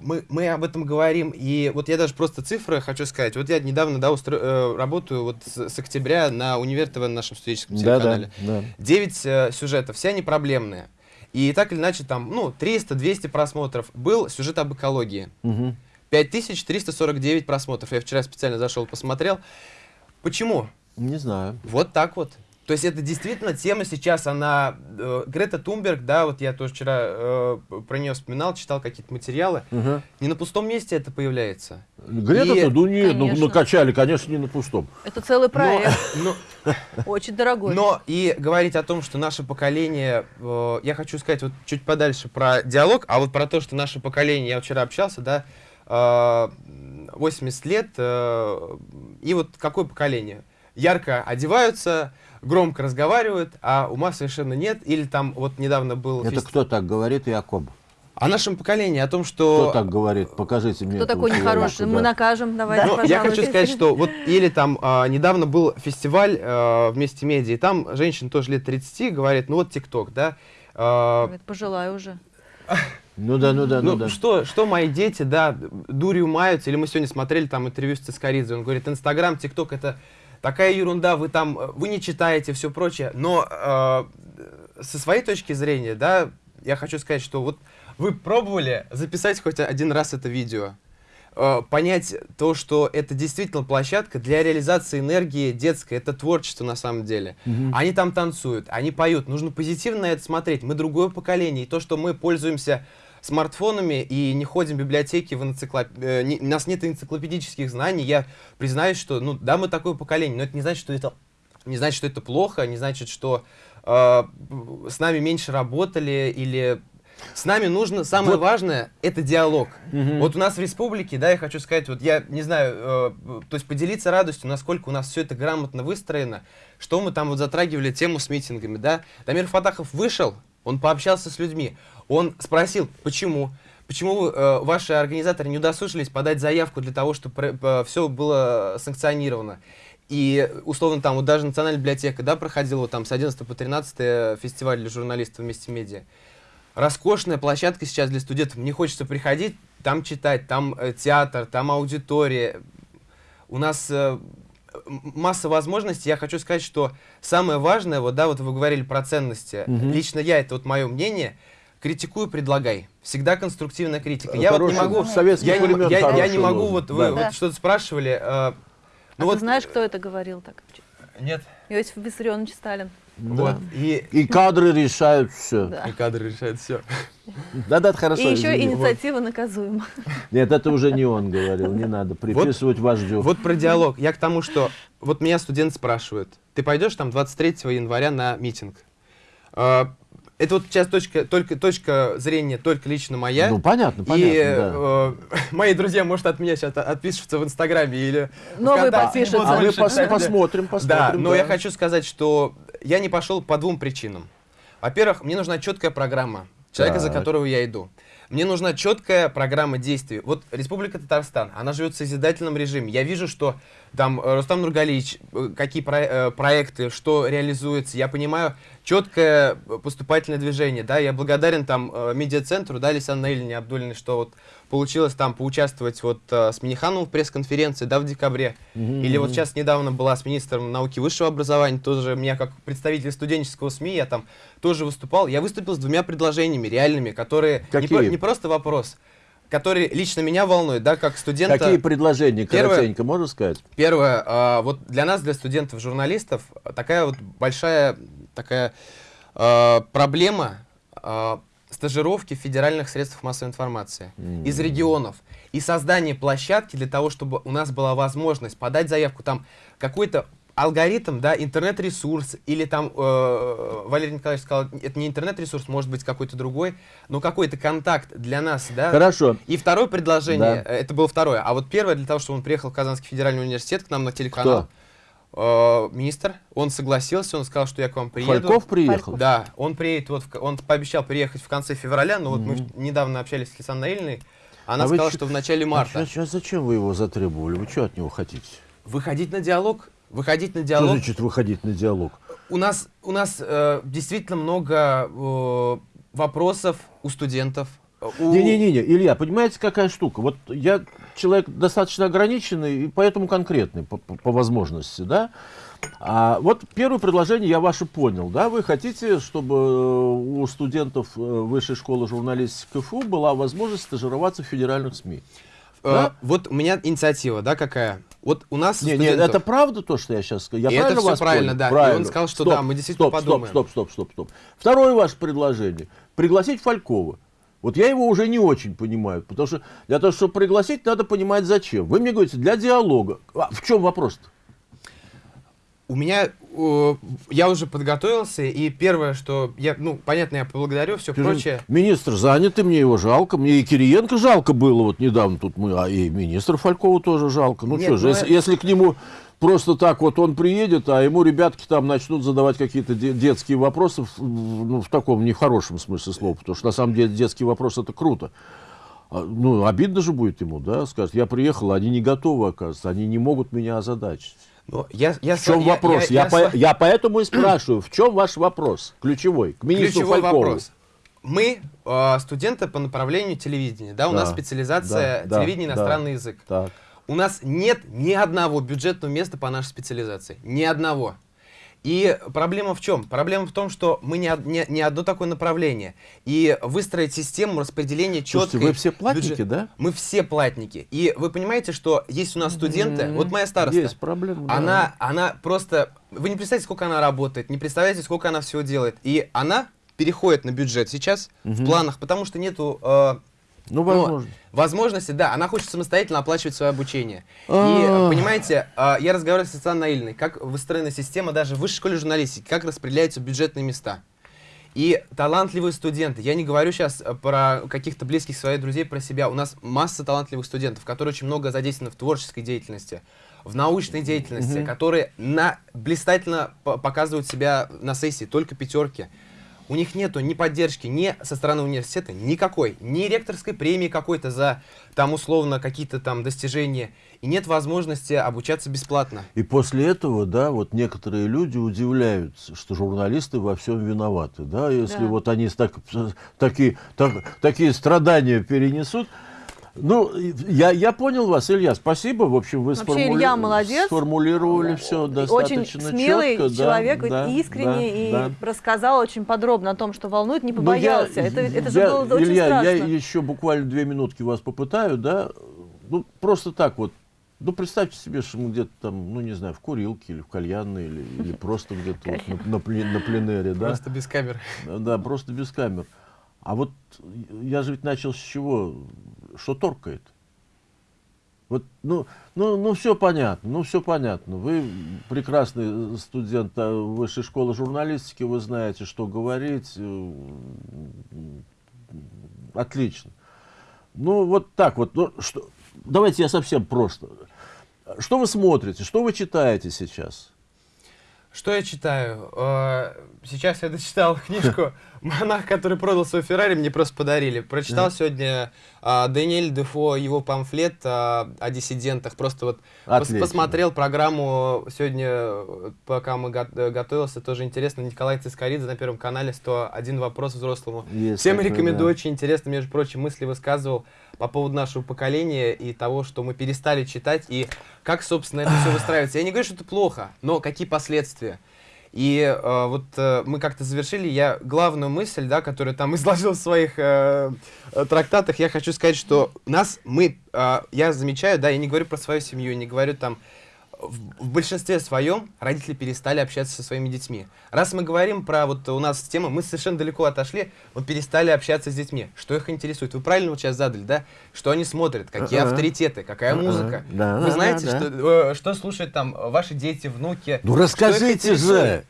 мы, мы об этом говорим, и вот я даже просто цифры хочу сказать. Вот я недавно, да, устро- э, работаю вот с, с октября на Универ ТВ на нашем студенческом телеканале. да. 9 э, сюжетов, все они проблемные. И так или иначе там, ну, 300-200 просмотров. Был сюжет об экологии. Мгм. 5349 просмотров. Я вчера специально зашел, посмотрел. Почему? Не знаю. Вот так вот. То есть это действительно тема сейчас, она... э, Грета Тумберг, да, вот я тоже вчера э, про нее вспоминал, читал какие-то материалы. Мгм. Не на пустом месте это появляется. Грета-то, И- ну нет, ну накачали, конечно, не на пустом. Это целый проект, Но, очень дорогой. Но и говорить о том, что наше поколение, э, я хочу сказать вот чуть подальше про диалог, а вот про то, что наше поколение, я вчера общался, да, э, 80 лет, э, и вот какое поколение? ярко одеваются, громко разговаривают, а ума совершенно нет. Или там вот недавно был... Это фест- кто так говорит, Якоб? О нашем поколении, о том, Кто что... так говорит? Покажите мне. Кто такой человека, нехороший? да. Мы накажем, давайте, Ну, я хочу сказать, что вот или там а, недавно был фестиваль а, вместе медиа, и там женщина тоже лет 30 говорит, ну вот ТикТок, да. а, Пожелаю уже. Ну да, ну да, ну, ну, да. что, что мои дети, да, дурью маются, или мы сегодня смотрели там интервью с Цискоридзе, он говорит, Инстаграм, ТикТок это такая ерунда, вы там, э, вы не читаете, все прочее, но э, со своей точки зрения, да, я хочу сказать, что вот вы пробовали записать хоть один раз это видео, э, понять то, что это действительно площадка для реализации энергии детской, это творчество на самом деле. Они там танцуют, они поют, нужно позитивно на это смотреть. Мы другое поколение, и то, что мы пользуемся смартфонами и не ходим в библиотеки, в энциклоп... э, не- у нас нет энциклопедических знаний, я признаюсь, что, ну, да, мы такое поколение, но это не значит, что это, не значит, что это плохо, не значит, что э, с нами меньше работали или с нами нужно, самое важное, это диалог. Вот у нас в республике, да, я хочу сказать, вот я не знаю, э, то есть поделиться радостью, насколько у нас все это грамотно выстроено, что мы там вот затрагивали тему с митингами, да. Дамир Фатахов вышел, он пообщался с людьми, он спросил, почему, почему э, ваши организаторы не удосужились подать заявку для того, чтобы все было санкционировано. И, условно, там вот даже Национальная библиотека, да, проходила вот там с 11 по 13 фестиваль для журналистов вместе медиа роскошная площадка сейчас для студентов. Мне хочется приходить, там читать, там э, театр, там аудитория. У нас э, масса возможностей. Я хочу сказать, что самое важное, вот да, вот вы говорили про ценности. Лично я, это вот мое мнение, критикуй, предлагай. Всегда конструктивная критика. Я вот не Хороший, могу, с советских я, не, я- я хороший не могу, вот вы да. вот Да. что-то спрашивали. э, ну а вот, ты знаешь, кто это говорил так? Нет. Иосиф Виссарионович Сталин. Вот. И, И кадры решают все. Да. и кадры решают все. Да, да, это хорошо. И еще извини. инициатива наказуема. Нет, это уже не он говорил, не надо приписывать вождю. Вот про диалог. Я к тому, что вот меня студенты спрашивают, ты пойдешь там 23 января на митинг? Это вот сейчас точка, только, точка зрения только лично моя. Ну, понятно, понятно, и да. э, [laughs] мои друзья, может, от меня сейчас отпишутся в Инстаграме или Новые подпишутся. А мы пос- посмотрим, посмотрим. Да, но да. я хочу сказать, что я не пошел по двум причинам. Во-первых, мне нужна четкая программа человека, за Так. которого я иду. Мне нужна четкая программа действий. Вот Республика Татарстан, она живет в созидательном режиме. Я вижу, что там э, Рустам Нургалиевич, э, какие про- э, проекты, что реализуется. Я понимаю четкое поступательное движение. Да, я благодарен там медиацентру, да, Лисан Наильне Абдулиной, что вот получилось там поучаствовать вот э, с Минихановым в пресс-конференции, да, в декабре. Или вот сейчас недавно была с министром науки и высшего образования, тоже меня как представитель студенческого СМИ, я там тоже выступал. Я выступил с двумя предложениями реальными, которые не, Какие? не просто вопрос, которые лично меня волнуют, да, как студента. Какие предложения, Первое- коротенько, можно сказать? Первое, а, вот для нас, для студентов-журналистов, такая вот большая такая а, проблема а, стажировки федеральных средствах массовой информации. Из регионов. И создание площадки для того, чтобы у нас была возможность подать заявку. Там какой-то алгоритм, да, интернет-ресурс, или там, э, Валерий Николаевич сказал, это не интернет-ресурс, может быть какой-то другой, но какой-то контакт для нас, да. Хорошо. И второе предложение, Да. э, это было второе, а вот первое, для того, чтобы он приехал в Казанский федеральный университет к нам на телеканал, э, министр, он согласился, он сказал, что я к вам приеду. Фальков приехал? Да, он приедет, вот, в он пообещал приехать в конце февраля, но вот мы в- недавно общались с Лисан Наильной, она А сказала, что в начале марта. А чё- зачем вы его затребовали? Вы что от него хотите? Выходить на диалог, выходить на Что диалог. значит выходить на диалог? У нас, у нас э, действительно много э, вопросов у студентов. Э, у- Не-не-не, Илья, понимаете, какая штука? Вот я человек достаточно ограниченный и поэтому конкретный по, по- по возможности, да? А вот первое предложение я ваше понял, да? Вы хотите, чтобы э, у студентов э, Высшей школы журналистики КФУ была возможность стажироваться в федеральных СМИ? э, да? Вот у меня инициатива, да, какая? Вот у нас Не, не, студентов- это правда то, что я сейчас сказал? Я И это правильно всё вас правильно, понял? да. И Правильно. он сказал, что Стоп, да, мы действительно стоп, подумаем. Стоп, стоп, стоп, стоп, стоп. Второе ваше предложение. Пригласить Фалькова. Вот я его уже не очень понимаю, потому что для того, чтобы пригласить, надо понимать зачем. Вы мне говорите, для диалога. А в чем вопрос-то? У меня, э, я уже подготовился, и первое, что я, ну, понятно, я поблагодарю, все Скажи, прочее. Министр занятый, мне его жалко. Мне и Кириенко жалко было вот недавно тут мы, а и министра Фалькова тоже жалко. Ну что же, ну если, это- если к нему просто так вот он приедет, а ему ребятки там начнут задавать какие-то детские вопросы, ну, в таком не в хорошем смысле слова, потому что на самом деле детский вопрос это круто. А, ну, обидно же будет ему, да, скажет, я приехал, они не готовы, оказывается, они не могут меня озадачить. Но я, я, в чем я, вопрос? Я, я, я, я, я поэтому и спрашиваю, в чем ваш вопрос? Ключевой, к министру Ключевой Фалькову. вопрос. Мы э, студенты по направлению телевидения, да, у да, нас специализация да, телевидение да, иностранный да, язык. Так. У нас нет ни одного бюджетного места по нашей специализации, ни одного. И проблема в чем? Проблема в том, что мы не, не, не одно такое направление. И выстроить систему распределения четкой... вы все платники, бюджет... да? Мы все платники. И вы понимаете, что есть у нас студенты... Mm -hmm. Вот моя староста. Есть проблема, да. Она, она просто... Вы не представляете, сколько она работает, не представляете, сколько она всего делает. И она переходит на бюджет сейчас mm -hmm. в планах, потому что нету... Э, ну, возможно. Ну, возможности, да. Она хочет самостоятельно оплачивать свое обучение. И, понимаете, а, я разговаривал с Александром Наильной, как выстроена система даже в высшей школе журналистики, как распределяются бюджетные места. И талантливые студенты, я не говорю сейчас э, про каких-то близких своих друзей, про себя. У нас масса талантливых студентов, которые очень много задействованы в творческой деятельности, в научной деятельности, mm -hmm. которые на, блистательно показывают себя на сессии, только пятерки у них нету ни поддержки ни со стороны университета, никакой, ни ректорской премии какой-то за там условно какие-то там достижения, и нет возможности обучаться бесплатно. И после этого, да, вот некоторые люди удивляются, что журналисты во всем виноваты, да, если да. вот они так, такие, так, такие страдания перенесут, ну, я, я понял вас, Илья, спасибо. В общем, вы Вообще, сформули... Илья молодец. сформулировали все достаточно Очень смелый четко, человек, да, искренне да, и да. рассказал очень подробно о том, что волнует, не побоялся. Я, это это же было Илья, очень страшно. я еще буквально две минутки вас попытаю, да, ну, просто так вот. Ну, представьте себе, что мы где-то там, ну, не знаю, в курилке или в кальянной, или, или просто где-то вот на, на, на пленэре, да. Просто без камер. Да, просто без камер. А вот я же ведь начал с чего? Что торкает? Вот, ну, ну, ну, все понятно, ну, все понятно. Вы прекрасный студент а, высшей школы журналистики, вы знаете, что говорить. Э, отлично. Ну, вот так вот. Ну, что, давайте я совсем просто. Что вы смотрите, что вы читаете сейчас? Что я читаю? Э, сейчас я дочитал [laughs] книжку «Монах, который продал свой Феррари», мне просто подарили. Прочитал сегодня а, Даниэль Дефо, его памфлет а, о диссидентах. Просто вот пос посмотрел программу сегодня, пока мы го готовился, тоже интересно. Николай Цискоридзе на Первом канале «101 вопрос взрослому». Есть Всем такой, рекомендую, да. очень интересно, между прочим, мысли высказывал по поводу нашего поколения и того, что мы перестали читать, и как, собственно, это все [sighs] выстраивается. Я не говорю, что это плохо, но какие последствия. И э, вот э, мы как-то завершили, я главную мысль, да, которую там [laughs] изложил в своих э, э, трактатах, я хочу сказать, что нас, мы, э, я замечаю, да, я не говорю про свою семью, не говорю там в, большинстве своем родители перестали общаться со своими детьми. Раз мы говорим про вот у нас тема, мы совершенно далеко отошли, вот перестали общаться с детьми. Что их интересует? Вы правильно вот сейчас задали, да? Что они смотрят, какие uh -uh. авторитеты, какая uh -uh. музыка. Да, Вы знаете, да, да. Что, э, что слушают там ваши дети, внуки? Ну расскажите же!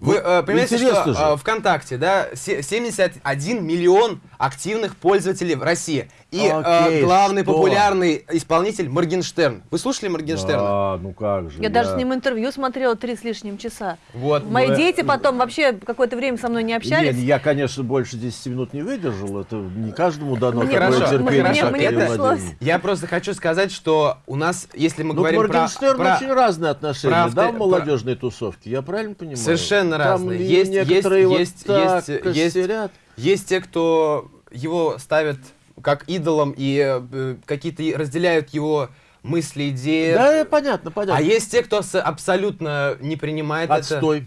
Вы э, понимаете, что э, ВКонтакте, да, 71 миллион активных пользователей в России. И э, Окей, э, главный что? популярный исполнитель Моргенштерн. Вы слушали Моргенштерна? Да, ну как же. Я, я... даже с ним интервью смотрела три с лишним часа. Вот. Мои мы... дети потом вообще какое-то время со мной не общались. Нет, я, конечно, больше 10 минут не выдержал. Это не каждому дано мне, такое хорошо. терпение. Мне, мне пришлось. Я просто хочу сказать, что у нас, если мы ну, говорим про... Моргенштерн про... очень разные отношения, про... да, в молодежной про... тусовке? Я правильно понимаю? Совершенно Там разные. Есть, есть, есть, вот есть, есть, есть, есть те, кто его ставят как идолом и э, какие-то разделяют его мысли, идеи. Да, понятно, понятно. А есть те, кто абсолютно не принимает Отстой. это.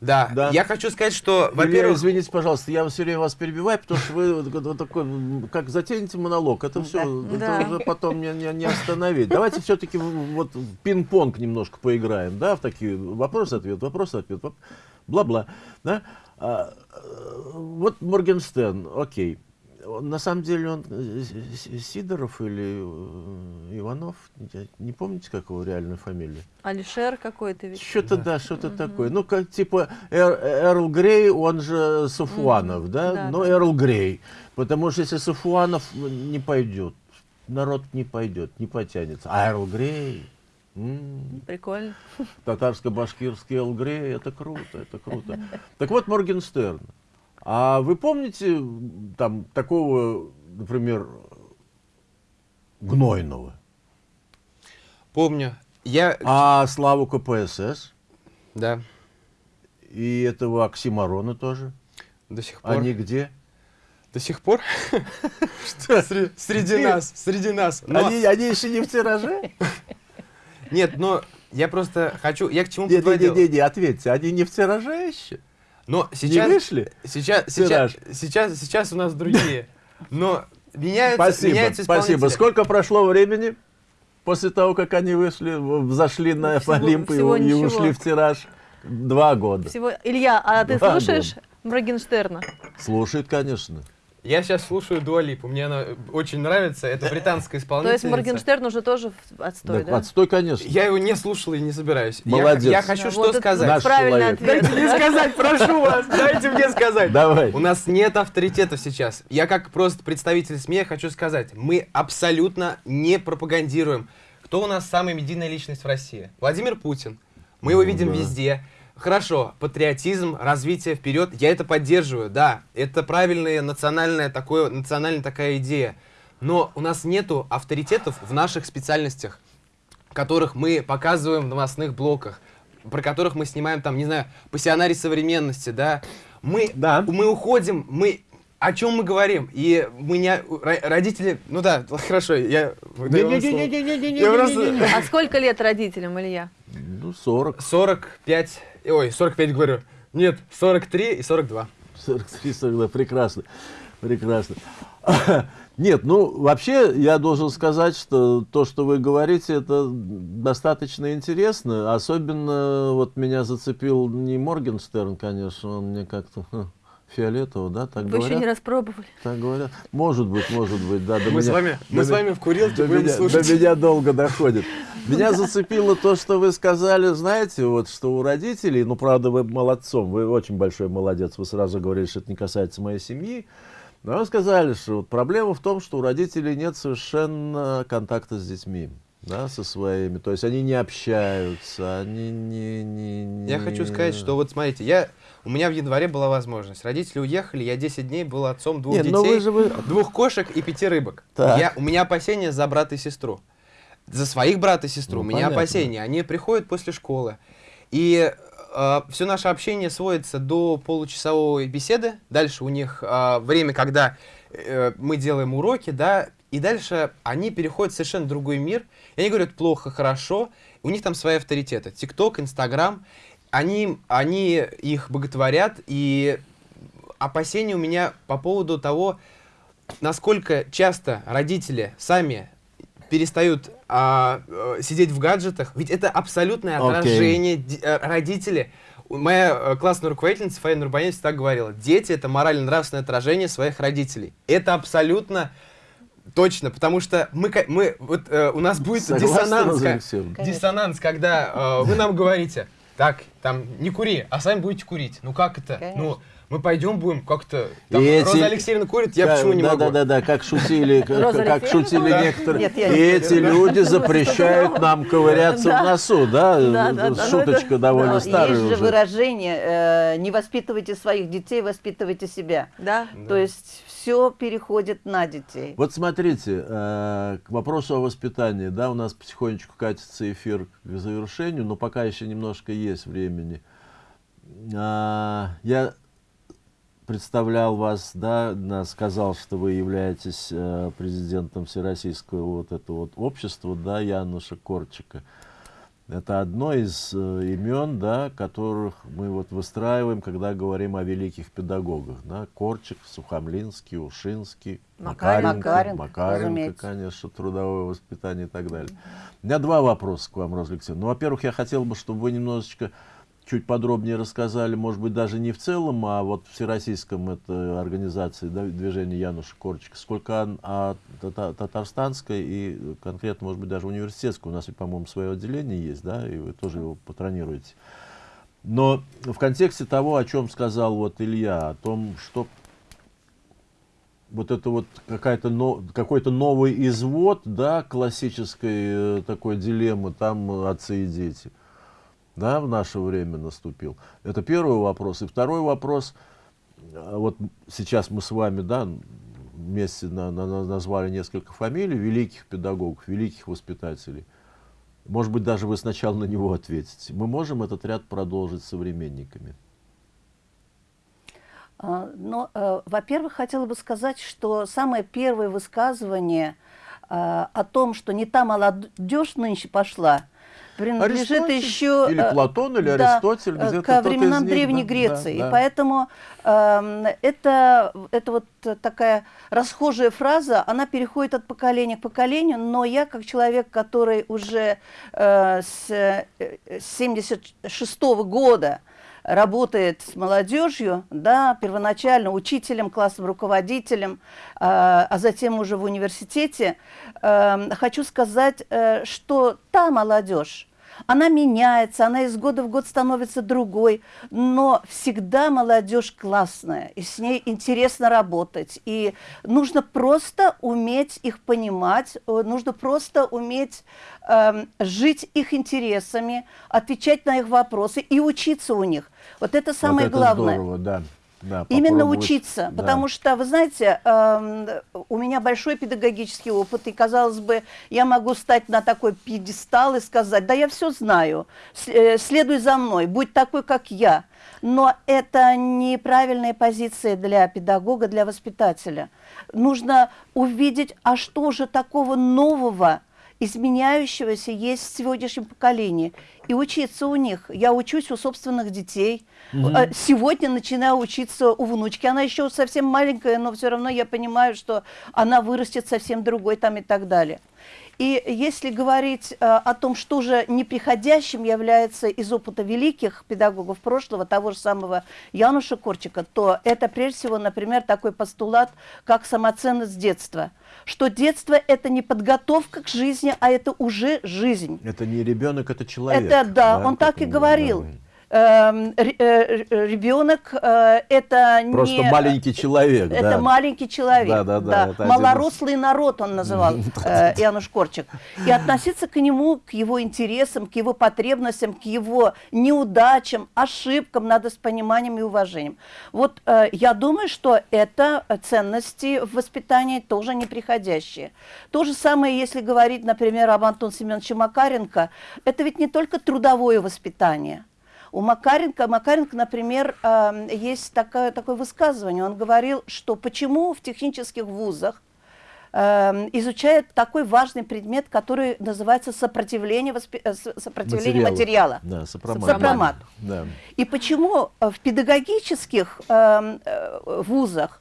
Да. да. Я хочу сказать, что, во-первых... Извините, пожалуйста, я все время вас перебиваю, потому что вы вот такой, как затянете монолог, это все, да. это уже потом не, не, не остановить. Давайте все-таки вот пинг-понг немножко поиграем, да, в такие вопросы-ответ, вопросы-ответ, бла-бла, да. А, э, вот Моргенстен, окей на самом деле он э, Сидоров или э, Иванов, не помните, как его реальная фамилия? Алишер какой-то ведь. Что-то, да, да что-то угу. такое. Ну, как типа Эр, Эрл Грей, он же Сафуанов, угу. да? да? Но да. Эрл Грей. Потому что если Сафуанов не пойдет, народ не пойдет, не потянется. А Эрл Грей... М, Прикольно. Татарско-башкирский Элгрей, это круто, это круто. Так вот, Моргенштерн. А вы помните там такого, например, Гнойного? Помню. Я... А Славу КПСС? Да, И этого Оксимарона тоже? до сих пор. Они где? До сих пор? [laughs] Что? Сре- Среди нас, среди нас. Они еще не в тираже? [laughs] Нет, но я просто хочу... Я к чему подводил? Не-не-не, ответьте, они не в тираже еще? Но Не сейчас... вышли? Сейчас, сейчас, сейчас, сейчас у нас другие. Но меняются, Спасибо, меняются спасибо. Сколько прошло времени после того, как они вышли, зашли на всего- Олимп и, всего и ничего. ушли в тираж? Два года. Всего... Илья, а ты Два слушаешь Моргенштерна? Слушает, конечно. Я сейчас слушаю Дуалипу, мне она очень нравится. Это британская [laughs] То исполнительница. есть Моргенштерн уже тоже отстой, Так, да? отстой, конечно. Я его не слушал и не собираюсь. Я- Молодец. Я, хочу Да, что вот сказать. Наш правильный человек. ответ. Дайте мне сказать, прошу вас, дайте мне сказать. Давай. У нас нет авторитетов сейчас. Я как просто представитель СМИ хочу сказать, мы абсолютно не пропагандируем, кто у нас самая медийная личность в России. Владимир Путин. Мы его Ну видим да. везде. Хорошо, патриотизм, развитие вперед, я это поддерживаю, да, это правильная национальная, такое, национальная такая идея. Но у нас нету авторитетов в наших специальностях, которых мы показываем в новостных блоках, про которых мы снимаем там, не знаю, пассионарий современности, да. Мы, Да. мы уходим, мы о чем мы говорим? И мы не... ро- Родители... Ну да, хорошо, я... А сколько лет родителям, Илья? Ну, 40, 45... Ой, 45 говорю. Нет, 43 и 42. 43, 42. Прекрасно. Прекрасно. [laughs] Нет, ну, вообще, я должен сказать, что то, что вы говорите, это достаточно интересно. Особенно вот меня зацепил не Моргенстерн, конечно, он мне как-то [laughs] ха, фиолетово, да, так Вы говорят? еще не распробовали. Так говорят. Может быть, может быть, да. до Мы с меня- вами, до мы с меня- вами в курилке до будем меня, слушать. до меня долго доходит. Меня зацепило то, что вы сказали, знаете, вот что у родителей, ну, правда, вы молодцом, вы очень большой молодец, вы сразу говорили, что это не касается моей семьи, но вы сказали, что вот проблема в том, что у родителей нет совершенно контакта с детьми, да, со своими, то есть они не общаются, они не... не, не- Я хочу сказать, что вот смотрите, я, у меня в январе была возможность. Родители уехали, я 10 дней был отцом двух Нет, но детей, вы же вы- двух кошек и пяти рыбок. Так. Я, у меня опасения за брата и сестру. За своих брата и сестру Ну, у меня понятно. опасения. Они приходят после школы. И все наше общение сводится до получасовой беседы. Дальше у них а, время, когда э, мы делаем уроки, да, и дальше они переходят в совершенно другой мир. И они говорят плохо, хорошо. У них там свои авторитеты. ТикТок, Инстаграм. Они, они их боготворят. И опасения у меня по поводу того, насколько часто родители сами перестают а, э, сидеть в гаджетах, ведь это абсолютное отражение ди- э, родители. Моя э, классная руководительница Фаина Нурбанец всегда говорила, дети это морально-нравственное отражение своих родителей. Это абсолютно точно, потому что мы, мы вот э, у нас будет диссонанс, диссонанс, когда э, вы нам говорите, так, там не кури, а сами будете курить. Ну как это? Конечно. Ну мы пойдем будем как-то. Там, эти- Роза Алексеевна курит, я Да, почему не да, могу? Да, да, да, как шутили, как, шутили некоторые. Нет, я и не эти люди запрещают нам ковыряться Да. в носу, да? Да, ну Шуточка довольно Но старая есть же уже. выражение э, «не воспитывайте своих детей, воспитывайте себя». Да? То есть все переходит на детей. Вот смотрите, э, к вопросу о воспитании, да, у нас потихонечку катится эфир к завершению, но пока еще немножко есть времени. А, я представлял вас, да, сказал, что вы являетесь э, президентом Всероссийского вот этого вот общества, да, Януша Корчика. Это одно из э, имен, да, которых мы вот выстраиваем, когда говорим о великих педагогах. Да? Корчик, Сухомлинский, Ушинский, Макаренко. Макаренко, Макаренко, Макаренко, разумеется. конечно, трудовое воспитание и так далее. У меня два вопроса к вам, Роза Алексеевна. Ну, во-первых, я хотел бы, чтобы вы немножечко чуть подробнее рассказали, может быть, даже не в целом, а вот в всероссийском это организации да, движения Януша Корчика, сколько ан- о тата- татарстанской и конкретно, может быть, даже университетской. У нас, по-моему, свое отделение есть, да, и вы тоже его патронируете. Но в контексте того, о чем сказал вот Илья, о том, что вот это вот какая-то но, какой-то новый извод, да, классической э, такой дилеммы, там отцы и дети, да, в наше время наступил. Это первый вопрос. И второй вопрос, э, вот сейчас мы с вами, да, вместе на, на, назвали несколько фамилий великих педагогов, великих воспитателей. Может быть, даже вы сначала на него ответите. Мы можем этот ряд продолжить современниками? А, Но, ну, э, во-первых, хотела бы сказать, что самое первое высказывание э, о том, что не та молодежь нынче пошла, принадлежит Аристотель? еще... Или э, Платон, или да, Аристотель, э, где-то ко временам них, Древней да, Греции. да, И да. поэтому эм, это, это вот такая расхожая фраза, она переходит от поколения к поколению, но я, как человек, который уже э, с э, 76 года работает с молодежью, да, первоначально учителем, классным руководителем, э, а затем уже в университете, э, хочу сказать, э, что та молодежь, она меняется, она из года в год становится другой, но всегда молодежь классная, и с ней интересно работать. И нужно просто уметь их понимать, э, нужно просто уметь эм, жить их интересами, отвечать на их вопросы и учиться у них. Вот это самое вот это главное. Здорово, да. Да, Именно учиться, да. потому что, вы знаете, эм, у меня большой педагогический опыт, и, казалось бы, я могу стать на такой пьедестал и сказать, да я все знаю, э, следуй за мной, будь такой, как я. Но это неправильная позиция для педагога, для воспитателя. Нужно увидеть, а что же такого нового, изменяющегося есть в сегодняшнем поколении, и учиться у них. Я учусь у собственных детей. Э, Сегодня начинаю учиться у внучки. Она еще совсем маленькая, но все равно я понимаю, что она вырастет совсем другой там и так далее. И если говорить э, о том, что же неприходящим является из опыта великих педагогов прошлого, того же самого Януша Корчика, то это прежде всего, например, такой постулат, как самоценность детства. Что детство – это не подготовка к жизни, а это уже жизнь. Это не ребенок, это человек. Это да, он так и говорил. да. Эм, э, э, ребенок э, это Просто не... маленький человек, Это да. маленький человек. Да, да, да, один из- Малорослый народ он называл [laughs] Януш Корчик. И относиться к нему, к его интересам, к его потребностям, к его неудачам, ошибкам надо с пониманием и уважением. Вот я думаю, что это ценности в воспитании тоже неприходящие. То же самое, если говорить, например, об Антоне Семеновиче Макаренко, это ведь не только трудовое воспитание. У Макаренко, Макаренко, например, э, есть такое, такое высказывание. Он говорил, что почему в технических вузах э, изучают такой важный предмет, который называется сопротивление, воспи- э, сопротивление материала. Да, сопромат. Сопромат. Да. И почему э, в педагогических э, э, вузах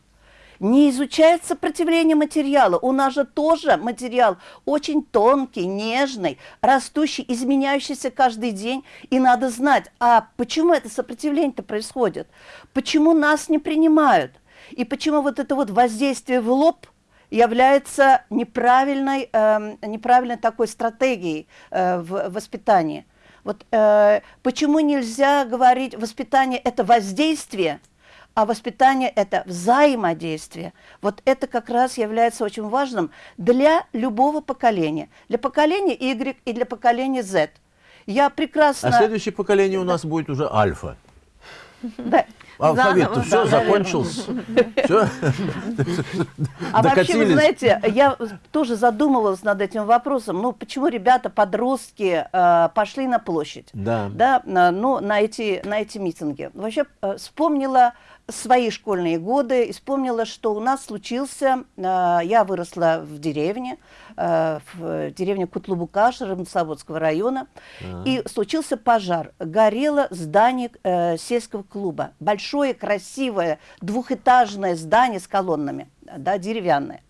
не изучает сопротивление материала. У нас же тоже материал очень тонкий, нежный, растущий, изменяющийся каждый день. И надо знать, а почему это сопротивление-то происходит? Почему нас не принимают? И почему вот это вот воздействие в лоб является неправильной, эм, неправильной такой стратегией э, в воспитании? Вот э, почему нельзя говорить, воспитание – это воздействие, а воспитание – это взаимодействие. Вот это как раз является очень важным для любого поколения. Для поколения Y и для поколения Z. Я прекрасно... А следующее поколение у нас будет уже альфа. Да. Алфавит-то Заново, все, да, закончился. Всё? А вообще, вы знаете, я тоже задумывалась над этим вопросом. Ну, почему ребята, подростки, э, пошли на площадь? Да. Да, на- ну, на эти, на эти митинги. Вообще, э, вспомнила свои школьные годы и вспомнила, что у нас случился, э, я выросла в деревне, э, в деревне Кутлубукаш Рыбнослободского района, и случился пожар. Горело здание э, сельского клуба. Большое, красивое, двухэтажное здание с колоннами, да, деревянное.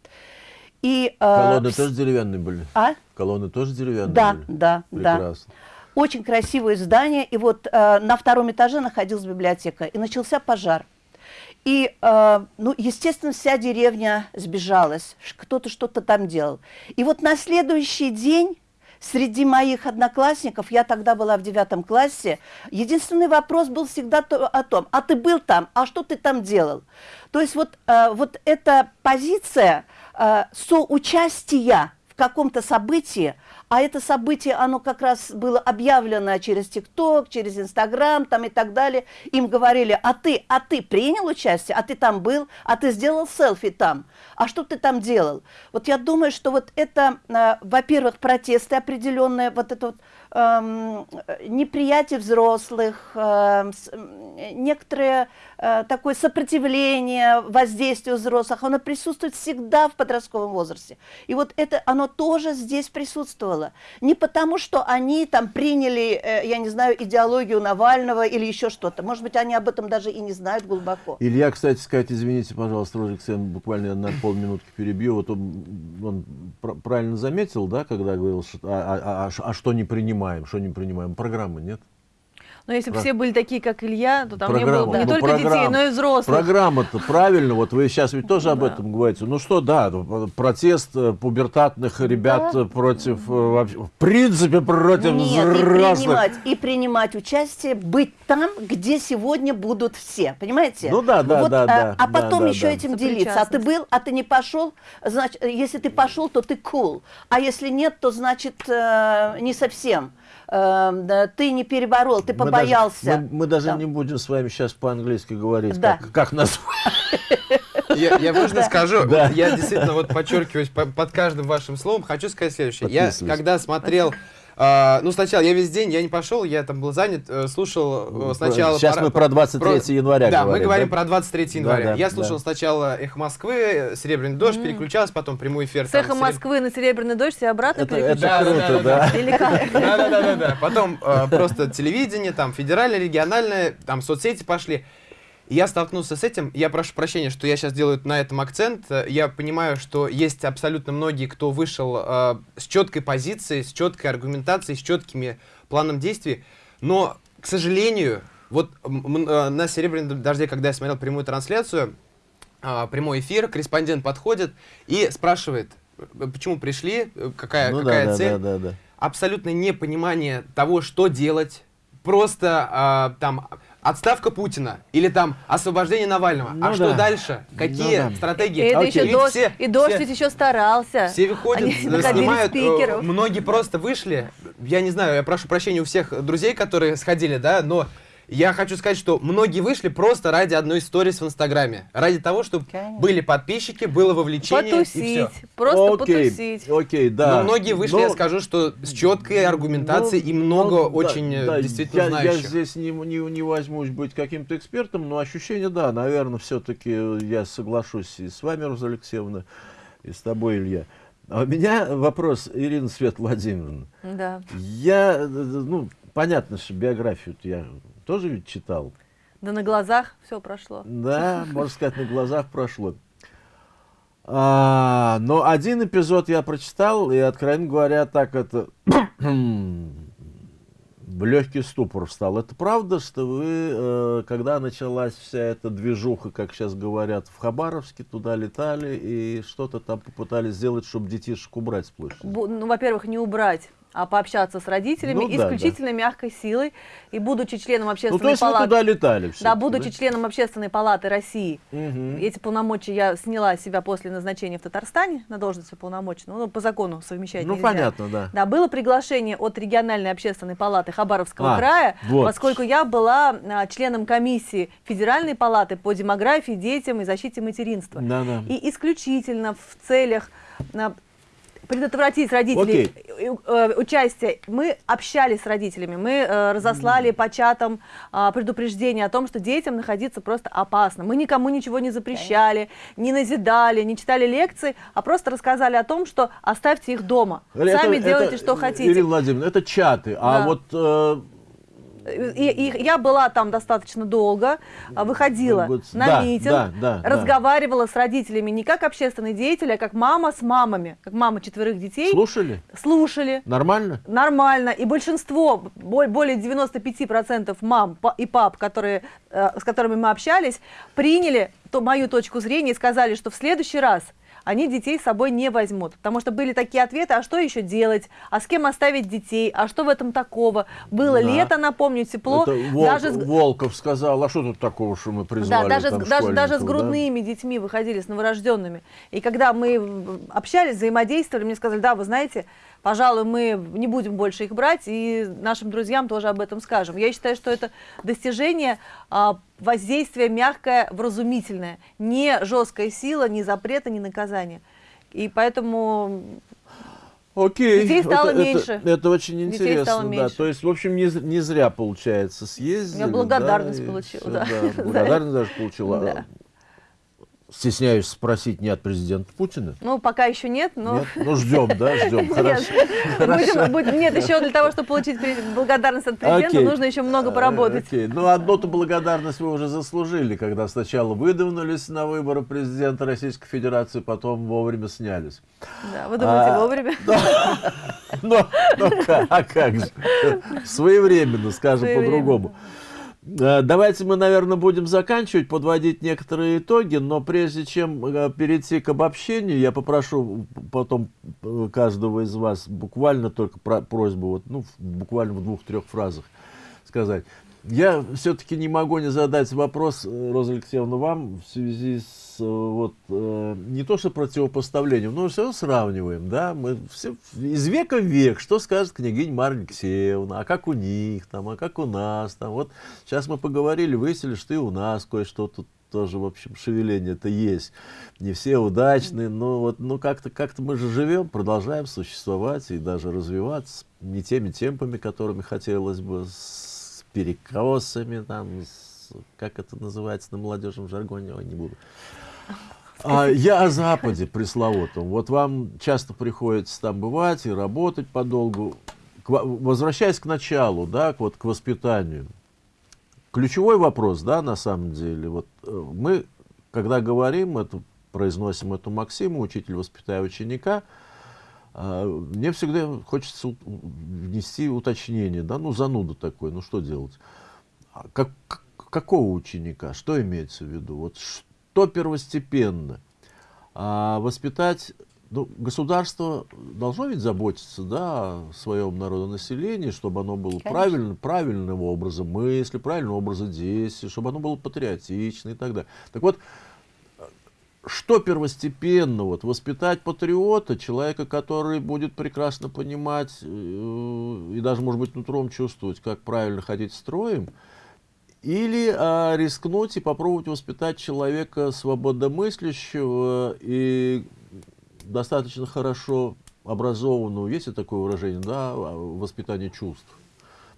И, э, Колонны вс- тоже деревянные были? А? Колонны тоже деревянные Да, были? да, да. Прекрасно. Очень красивое здание, и вот э, на втором этаже находилась библиотека, и начался пожар. И, э, ну, естественно, вся деревня сбежалась, кто-то что-то там делал. И вот на следующий день среди моих одноклассников, я тогда была в девятом классе, единственный вопрос был всегда то, о том, а ты был там, а что ты там делал? То есть вот, э, вот эта позиция э, соучастия в каком-то событии, а это событие, оно как раз было объявлено через ТикТок, через Инстаграм там и так далее. Им говорили, а ты, а ты принял участие, а ты там был, а ты сделал селфи там, а что ты там делал? Вот я думаю, что вот это, э, во-первых, протесты определенные, вот это вот э, неприятие взрослых, э, некоторое э, такое сопротивление воздействию взрослых, оно присутствует всегда в подростковом возрасте. И вот это, оно тоже здесь присутствовало. Не потому, что они там приняли, э, я не знаю, идеологию Навального или еще что-то. Может быть, они об этом даже и не знают глубоко. Илья, кстати сказать, извините, пожалуйста, Рожик, я буквально на полминутки перебью. Вот он, он правильно заметил, да, когда говорил, что, а, а, а, а что не принимаем, что не принимаем? Программы нет. Но если бы все были такие, как Илья, то там программа, не было бы не ну, только детей, но и взрослых. Программа-то правильно, вот вы сейчас ведь тоже об да. этом говорите. Ну что, да, протест э, пубертатных ребят да. против, э, вообще, в принципе, против Нет, взрослых. И принимать, и принимать участие, быть там, где сегодня будут все, понимаете? Ну да, да, вот, да, а, да. А потом да, еще да, этим делиться. А ты был, а ты не пошел, значит, если ты пошел, то ты cool. А если нет, то значит э, не совсем. Э, ты не переборол, ты побоялся. Мы даже, мы, мы даже да. не будем с вами сейчас по-английски говорить, да. как, как назвать. [laughs] Я, я можно да. скажу, да. я действительно вот подчеркиваюсь под каждым вашим словом, хочу сказать следующее. Я когда смотрел а, ну, сначала я весь день, я не пошел, я там был занят, э, слушал э, ну, сначала... Сейчас про, мы про 23 про, января да, говорим. мы говорим да? про 23 января. Да, да, я слушал да. сначала «Эхо Москвы», «Серебряный дождь», mm. переключался, потом прямой эфир. С «Эхо Москвы» на «Серебряный дождь» и обратно это, переключался. Это круто, да. Да-да-да. [laughs] Потом э, просто телевидение, там федеральное, региональное, там соцсети пошли я столкнулся с этим, я прошу прощения, что я сейчас делаю на этом акцент, я понимаю, что есть абсолютно многие, кто вышел э, с четкой позицией, с четкой аргументацией, с четкими планом действий, но, к сожалению, вот э, на «Серебряном дожде», когда я смотрел прямую трансляцию, э, прямой эфир, корреспондент подходит и спрашивает, почему пришли, какая, ну, какая да, цель. Да, да, да. Абсолютное непонимание того, что делать, просто э, там отставка Путина или там освобождение Навального. А ну, а да. что дальше? Какие ну, да. стратегии? Это еще дождь, все, и дождь все, ведь еще старался. Все выходят, Они снимают. Э, спикеров. Многие просто вышли. Я не знаю, я прошу прощения у всех друзей, которые сходили, да, но я хочу сказать, что многие вышли просто ради одной истории в Инстаграме. Ради того, чтобы Конечно. были подписчики, было вовлечение потусить, и все. Просто окей, потусить. Окей, да. Но многие вышли, Но... я скажу, что с четкой аргументацией ну, и много ну, очень да, действительно я, знающих. Я здесь не, не, не возьмусь быть каким-то экспертом, но ощущение, да, наверное, все-таки я соглашусь и с вами, Роза Алексеевна, и с тобой, Илья. А у меня вопрос, Ирина Свет Владимировна. Да. Я, ну, понятно, что биографию я тоже ведь читал. Да на глазах все прошло. Да, [laughs] можно сказать, на глазах прошло. А, но один эпизод я прочитал, и, откровенно говоря, так это [clears throat] в легкий ступор встал. Это правда, что вы, э, когда началась вся эта движуха, как сейчас говорят, в Хабаровске, туда летали и что-то там попытались сделать, чтобы детишек убрать с площади? Ну, во-первых, не убрать а пообщаться с родителями ну, исключительно да. мягкой силой. И будучи членом общественной ну, то есть палаты... Туда летали Да, будучи да? членом общественной палаты России, угу. эти полномочия я сняла себя после назначения в Татарстане на должность полномочного, ну, по закону совмещать Ну, нельзя. понятно, да. Да, было приглашение от региональной общественной палаты Хабаровского а, края, вот. поскольку я была а, членом комиссии Федеральной палаты по демографии, детям и защите материнства. Да, да. И исключительно в целях а, предотвратить родителей okay. э, участие. Мы общались с родителями, мы э, разослали mm. по чатам э, предупреждение о том, что детям находиться просто опасно. Мы никому ничего не запрещали, okay. не назидали, не читали лекции, а просто рассказали о том, что оставьте их дома. Это, Сами это, делайте, что хотите. Ирина Владимировна, это чаты, а да. а вот... И, и я была там достаточно долго, а, выходила ну, на да, митинг, да, да, разговаривала да. с родителями не как общественный деятель, а как мама с мамами, как мама четверых детей. Слушали? Слушали. Нормально? Нормально. И большинство, более 95% мам и пап, которые, э, с которыми мы общались, приняли мою точку зрения и сказали, что в следующий раз они детей с собой не возьмут. Потому что были такие ответы, а что еще делать, а с кем оставить детей, а что в этом такого? Было да. лето, напомню, тепло. Это даже... Волков сказал, а что тут такого, что мы призвали Да, даже, там, даже, даже с грудными да? детьми выходили, с новорожденными. И когда мы общались, взаимодействовали, мне сказали, да, вы знаете, пожалуй, мы не будем больше их брать, и нашим друзьям тоже об этом скажем. Я считаю, что это достижение воздействия мягкое, вразумительное, не жесткая сила, не запрета, не наказания. И поэтому Окей. Детей стало это, меньше. Это, это очень интересно, стало да. То есть, в общем, не, не зря, получается, съездили. Я благодарность да, получила, да. да. [laughs] Благодарность даже получила. Да стесняюсь спросить не от президента Путина? Ну, пока еще нет, но... Нет? Ну, ждем, да, ждем, [laughs] хорошо. [laughs] Нет, еще для того, чтобы получить благодарность от президента, нужно еще много э, поработать. Ну, одну-то благодарность вы уже заслужили, когда сначала выдвинулись на выборы президента Российской Федерации, потом вовремя снялись. Да, вы думаете, а, вовремя? [laughs] Ну, а как же? Своевременно, скажем по-другому. Э, давайте мы, наверное, будем заканчивать, подводить некоторые итоги, но прежде чем э, перейти к обобщению, я попрошу потом э, каждого из вас буквально только про просьбу, вот, ну, буквально в двух-трех фразах сказать. Я все-таки не могу не задать вопрос, Роза Алексеевна, вам в связи с вот, э, не то что противопоставлением, но все сравниваем, да, мы все из века в век, что скажет княгинь Марья Алексеевна, а как у них там, а как у нас там, вот сейчас мы поговорили, выяснили, что и у нас кое-что тут тоже, в общем, шевеление-то есть. Не все удачные, но вот, ну как-то как, -то, мы же живем, продолжаем существовать и даже развиваться не теми темпами, которыми хотелось бы, перекосами, там, с, как это называется на молодежном жаргоне, ой, не буду. [laughs] А, я о Западе пресловутом. Вот вам часто приходится там бывать и работать подолгу. К, возвращаясь к началу, да, вот, к воспитанию. Ключевой вопрос, да, на самом деле. Вот э, мы, когда говорим, это, произносим эту максиму, учитель воспитая ученика, мне всегда хочется внести уточнение, да, ну зануда такой, ну что делать? А как, какого ученика? Что имеется в виду? Вот что первостепенно? А воспитать, ну, государство должно ведь заботиться, да, о своем народонаселении, чтобы оно было правильно, правильным образом мысли, правильным образом действий, чтобы оно было патриотично и так далее. Так вот, что первостепенно? Вот, воспитать патриота, человека, который будет прекрасно понимать э, и даже, может быть, нутром чувствовать, как правильно ходить строем, или а, рискнуть и попробовать воспитать человека свободомыслящего и достаточно хорошо образованного, есть ли такое выражение, да, воспитание чувств.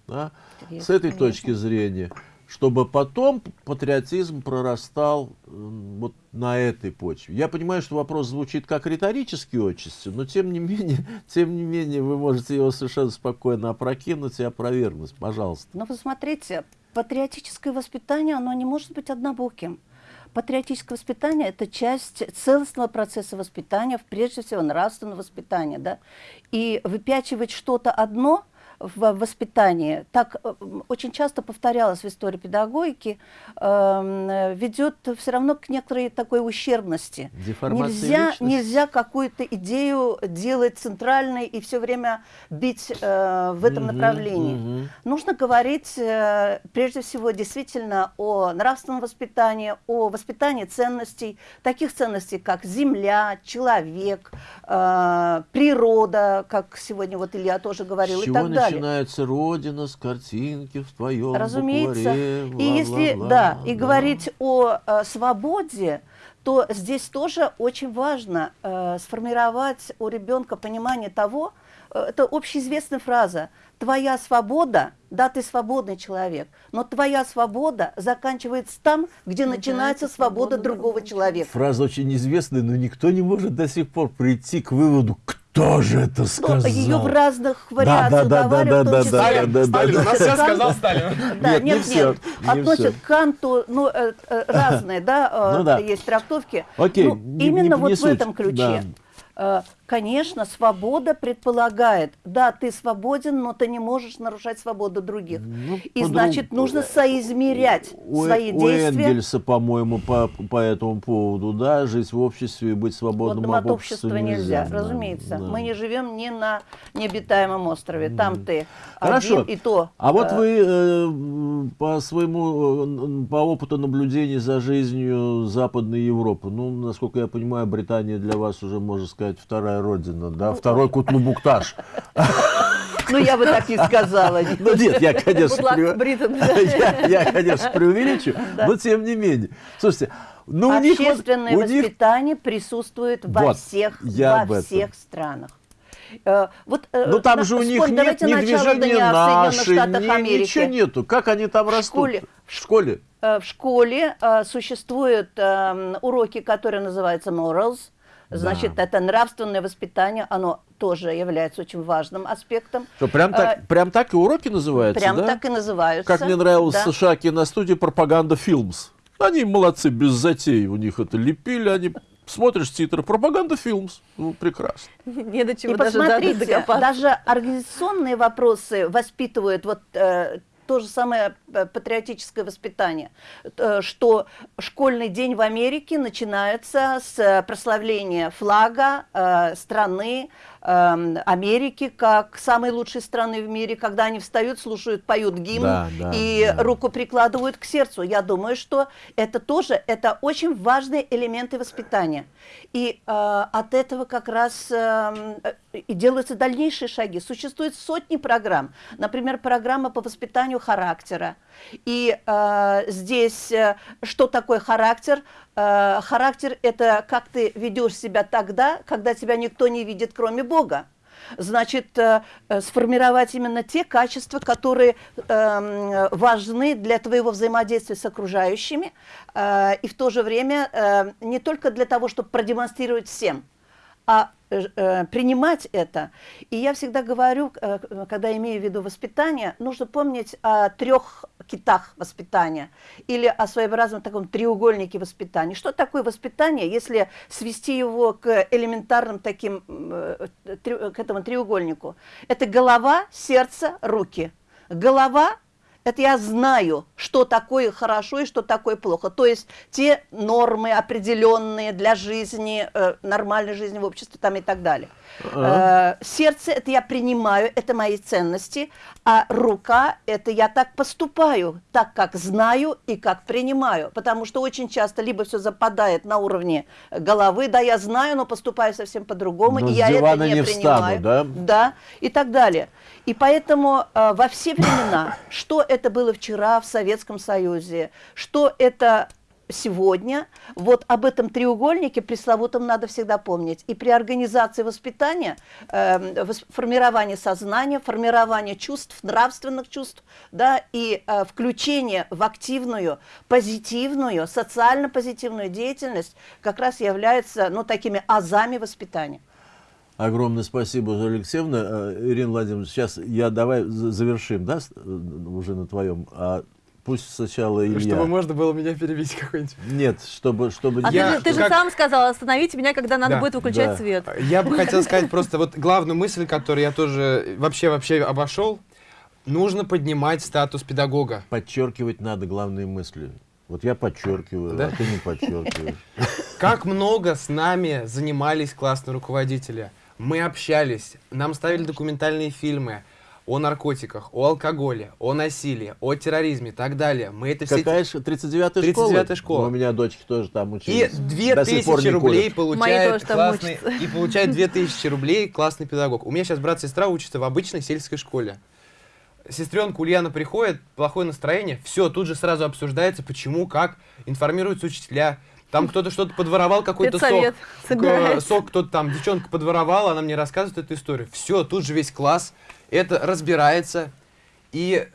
Да? С этой конечно. точки зрения чтобы потом патриотизм прорастал вот на этой почве. Я понимаю, что вопрос звучит как риторический отчасти, но тем не [laughs] менее, тем не менее вы можете его совершенно спокойно опрокинуть и опровергнуть. Пожалуйста. Но вы смотрите, патриотическое воспитание, оно не может быть однобоким. Патриотическое воспитание – это часть целостного процесса воспитания, прежде всего нравственного воспитания. Да? И выпячивать что-то одно – в воспитании, так э, очень часто повторялось в истории педагогики, э, ведет все равно к некоторой такой ущербности. Нельзя, нельзя какую-то идею делать центральной и все время бить э, в этом угу, направлении. Угу. Нужно говорить э, прежде всего действительно о нравственном воспитании, о воспитании ценностей, таких ценностей, как земля, человек, природа, как сегодня вот Илья тоже говорил, и так далее начинается Родина с картинки в твоем Разумеется. Букваре, и если, да, да, и говорить о э, свободе, то здесь тоже очень важно э, сформировать у ребенка понимание того, э, это общеизвестная фраза, твоя свобода, да, ты свободный человек, но твоя свобода заканчивается там, где начинается свобода другого человека. Фраза очень известная, но никто не может до сих пор прийти к выводу, кто же это ну, сказал? Ее в разных вариациях да, да, да, да, да, Сталин, да, Сталин, да, у нас все сказал Сталин. Да, нет, нет, нет, относят к Канту, ну, э, э, [laughs] разные, да, ну, да, есть трактовки. Окей, ну, именно вот в этом ключе. Конечно, свобода предполагает, да, ты свободен, но ты не можешь нарушать свободу других. Ну, И значит, нужно соизмерять У, свои у действия. Энгельса, по-моему, по, по этому поводу, да, жить в обществе и быть свободным от об общества обществе нельзя, да, разумеется. да. Мы не живем ни на необитаемом острове. Там ты Хорошо. один и то. А вот э, вы э, по своему, э, по опыту наблюдений за жизнью Западной Европы, ну, насколько я понимаю, Британия для вас уже, можно сказать, вторая родина, да, второй Кутлубукташ. Ну, я бы так не сказала. [laughs] Ну, нет, я, конечно, [laughs] преувеличу, но тем не менее. Слушайте, ну, у них вот- Общественное у них воспитание присутствует во Вот, всех, во всех странах. Э, Вот, э, Ну там на- же у них вспомни, нет ни движения в наши, ни- ничего нету. Как они там растут? школе. В школе? Э, В школе э, существуют эм, уроки, которые называются morals. Значит, Да. это нравственное воспитание, оно тоже является очень важным аспектом. Что, прям, так, Э, прям так и уроки называются, Прям да? так и называются. Как мне нравилось да. в США киностудия «Пропаганда Филмс». Они молодцы, без затей. У них это лепили, они... Смотришь титры «Пропаганда Филмс». Ну, прекрасно. [laughs] Не до чего И даже посмотрите, даже организационные вопросы воспитывают вот э, то же самое э, патриотическое воспитание, э, что школьный день в Америке начинается с э, прославления флага страны э, Америки как самой лучшей страны в мире, когда они встают, слушают, поют гимн Да, да, и да. руку прикладывают к сердцу. Я думаю, что это тоже это очень важные элементы воспитания. И э, от этого как раз э, и делаются дальнейшие шаги. Существует сотни программ. Например, программа по воспитанию характера. И э, здесь э, что такое характер? Э, характер – это как ты ведешь себя тогда, когда тебя никто не видит, кроме Бога значит, э, э, сформировать именно те качества, которые эм, важны для твоего взаимодействия с окружающими, э, и в то же время не только для того, чтобы продемонстрировать всем, а э, э, принимать это. И я всегда говорю, э, когда имею в виду воспитание, нужно помнить о трех китах воспитания или о своеобразном таком треугольнике воспитания. Что такое воспитание, если свести его к элементарным таким, к этому треугольнику? Это голова, сердце, руки. Голова это я знаю, что такое хорошо и что такое плохо. То есть те нормы определенные для жизни, э, нормальной жизни в обществе там и так далее. Э, сердце это я принимаю, это мои ценности, а рука это я так поступаю, так как знаю и как принимаю. Потому что очень часто либо все западает на уровне головы, да, я знаю, но поступаю совсем по-другому, Но и я это не, не встану, принимаю. да? Да, и так далее. И поэтому э, во все времена, что это было вчера в Советском Союзе, что это сегодня, вот об этом треугольнике пресловутом надо всегда помнить. И при организации воспитания, э, вос- формирования сознания, формирования чувств, нравственных чувств, да, и э, включение в активную, позитивную, социально позитивную деятельность как раз является, ну, такими азами воспитания. Огромное спасибо, Алексеевна. Э, Ирина Владимировна, сейчас я давай за- завершим, да, э, уже на твоем. А пусть сначала Илья. Чтобы можно было меня перебить какой-нибудь. Нет, чтобы, чтобы А Я- ты, же- ты же как- сам сказал, остановите меня, когда надо Да, будет выключать да. свет. Я бы хотел сказать просто вот главную мысль, которую я тоже вообще вообще обошел. Нужно поднимать статус педагога. подчеркивать надо главные мысли. Вот я подчеркиваю, Да? а ты не подчеркиваешь. Как много с нами занимались классные руководители. Мы общались, нам ставили документальные фильмы о наркотиках, о алкоголе, о насилии, о терроризме и так далее. Мы это все... Какая же 39-я школа? 39-я школа. Ну, у меня дочки тоже там И учились. Пор 2000 не рублей получает классный... учатся. И получает 2000 рублей классный педагог. У меня сейчас брат и сестра учатся в обычной сельской школе. Сестренка Ульяна приходит, плохое настроение, все, тут же сразу обсуждается, почему, как, информируются учителя. Там кто-то что-то подворовал, какой-то сок. Собирается. Сок кто-то там, девчонка подворовала, она мне рассказывает эту историю. Все, тут же весь класс, это разбирается. И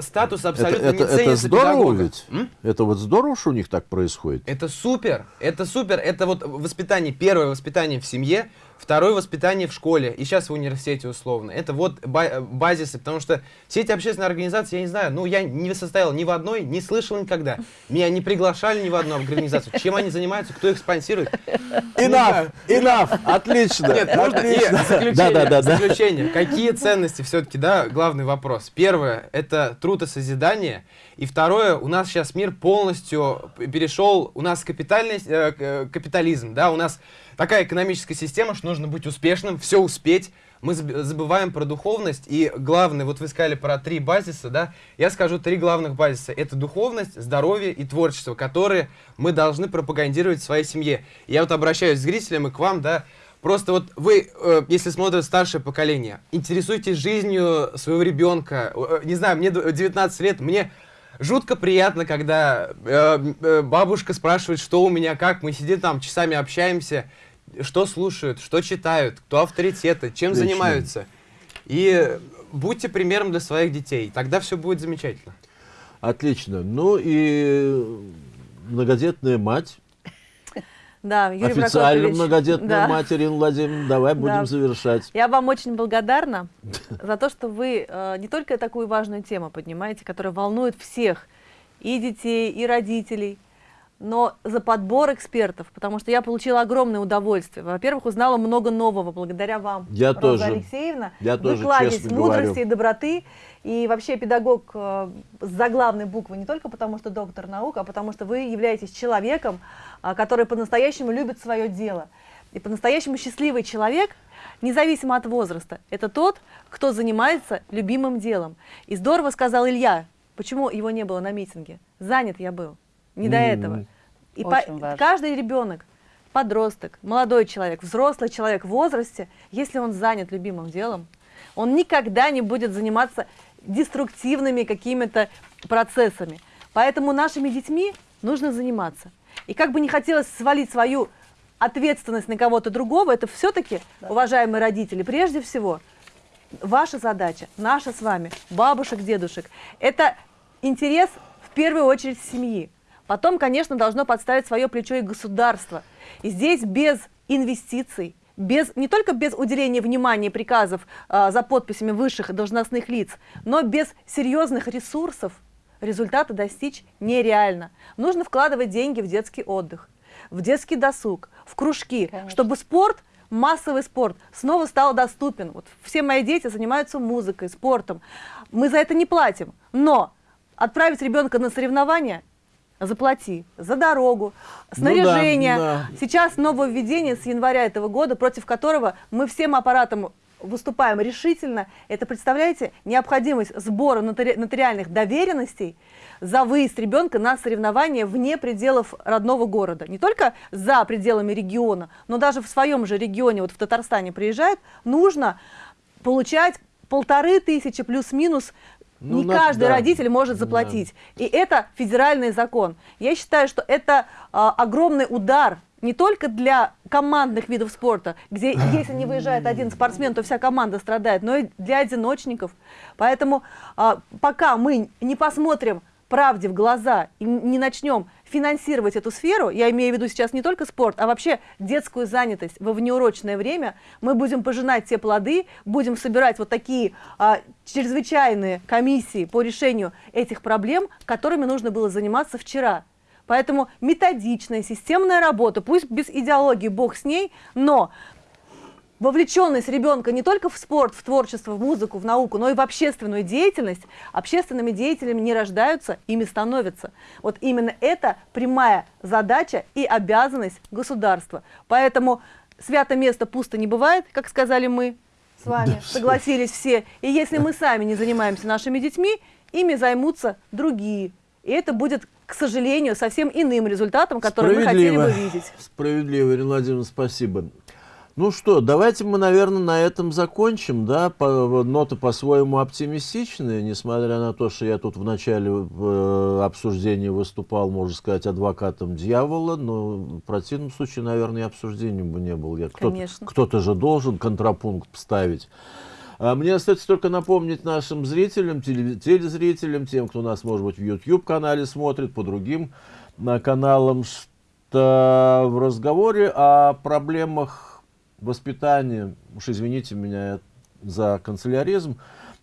статус Это, абсолютно это, не это ценится здорово педагога. ведь? М? Это вот здорово, что у них так происходит? Это супер, это супер, это вот воспитание, первое воспитание в семье, Второе воспитание в школе, и сейчас в университете условно. Это вот базисы, потому что все эти общественные организации, я не знаю, ну я не состоял ни в одной, не слышал никогда. Меня не приглашали ни в одну организацию. Чем они занимаются, кто их спонсирует? [laughs] Enough, enough, отлично. Нет, можно и заключение, да, да, да, заключение. Какие ценности все-таки, да, главный вопрос. Первое, это труд и созидание. И второе, у нас сейчас мир полностью перешел, у нас капитальный, э, капитализм, да, у нас такая экономическая система, что нужно быть успешным, все успеть. Мы забываем про духовность, и главное, вот вы сказали про три базиса, да, я скажу три главных базиса. Это духовность, здоровье и творчество, которые мы должны пропагандировать в своей семье. Я вот обращаюсь к зрителям и к вам, да, Просто вот вы, э, если смотрите старшее поколение, интересуйтесь жизнью своего ребенка. Э, не знаю, мне 19 лет, мне жутко приятно, когда э, бабушка спрашивает, что у меня, как. Мы сидим там, часами общаемся что слушают, что читают, кто авторитеты, чем Отлично. занимаются. И будьте примером для своих детей, тогда все будет замечательно. Отлично. Ну и многодетная мать. [laughs] Да, Юрий Официально многодетная да. мать Ирина Владимировна. Давай да. будем завершать. Я вам очень благодарна [laughs] за то, что вы э, не только такую важную тему поднимаете, которая волнует всех, и детей, и родителей, но за подбор экспертов, потому что я получила огромное удовольствие. Во-первых, узнала много нового благодаря вам, я Роза тоже. Алексеевна. Я Вы тоже, кладезь мудрости говорю. и доброты. И вообще педагог э, с заглавной буквы не только потому, что доктор наук, а потому что вы являетесь человеком, э, который по-настоящему любит свое дело. И по-настоящему счастливый человек, независимо от возраста, это тот, кто занимается любимым делом. И здорово сказал Илья, почему его не было на митинге. Занят я был не до этого. И по, каждый ребенок, подросток, молодой человек, взрослый человек в возрасте, если он занят любимым делом, он никогда не будет заниматься деструктивными какими-то процессами. Поэтому нашими детьми нужно заниматься. И как бы не хотелось свалить свою ответственность на кого-то другого, это все-таки, да. уважаемые родители, прежде всего, ваша задача, наша с вами, бабушек, дедушек, это интерес в первую очередь семьи. Потом, конечно, должно подставить свое плечо и государство. И здесь без инвестиций, без, не только без уделения внимания приказов э, за подписями высших должностных лиц, но без серьезных ресурсов результата достичь нереально. Нужно вкладывать деньги в детский отдых, в детский досуг, в кружки, Конечно. чтобы спорт массовый спорт снова стал доступен. Вот все мои дети занимаются музыкой, спортом. Мы за это не платим. Но отправить ребенка на соревнования заплати за дорогу, снаряжение. Ну да, да. Сейчас нововведение с января этого года, против которого мы всем аппаратом выступаем решительно. Это, представляете, необходимость сбора нотари нотариальных доверенностей за выезд ребенка на соревнования вне пределов родного города. Не только за пределами региона, но даже в своем же регионе, вот в Татарстане приезжают, нужно получать полторы тысячи плюс-минус ну, не на, каждый да. родитель может заплатить. Да. И это федеральный закон. Я считаю, что это а, огромный удар не только для командных видов спорта, где [laughs] если не выезжает один спортсмен, то вся команда страдает, но и для одиночников. Поэтому а, пока мы не посмотрим правде в глаза и не начнем финансировать эту сферу, я имею в виду сейчас не только спорт, а вообще детскую занятость во внеурочное время, мы будем пожинать те плоды, будем собирать вот такие а, чрезвычайные комиссии по решению этих проблем, которыми нужно было заниматься вчера. Поэтому методичная, системная работа, пусть без идеологии, бог с ней, но вовлеченность ребенка не только в спорт, в творчество, в музыку, в науку, но и в общественную деятельность, общественными деятелями не рождаются, ими становятся. Вот именно это прямая задача и обязанность государства. Поэтому свято место пусто не бывает, как сказали мы с вами, согласились все. И если мы сами не занимаемся нашими детьми, ими займутся другие. И это будет, к сожалению, совсем иным результатом, который мы хотели бы видеть. Справедливо, Ирина Владимировна, спасибо. Ну что, давайте мы, наверное, на этом закончим, да, по, ноты по-своему оптимистичные, несмотря на то, что я тут в начале э, обсуждения выступал, можно сказать, адвокатом дьявола, но в противном случае, наверное, и обсуждением бы не был. Кто-то кто же должен контрапункт ставить. А мне остается только напомнить нашим зрителям, телезрителям, тем, кто нас, может быть, в YouTube-канале смотрит, по другим на каналам, что в разговоре о проблемах воспитание, уж извините меня за канцеляризм,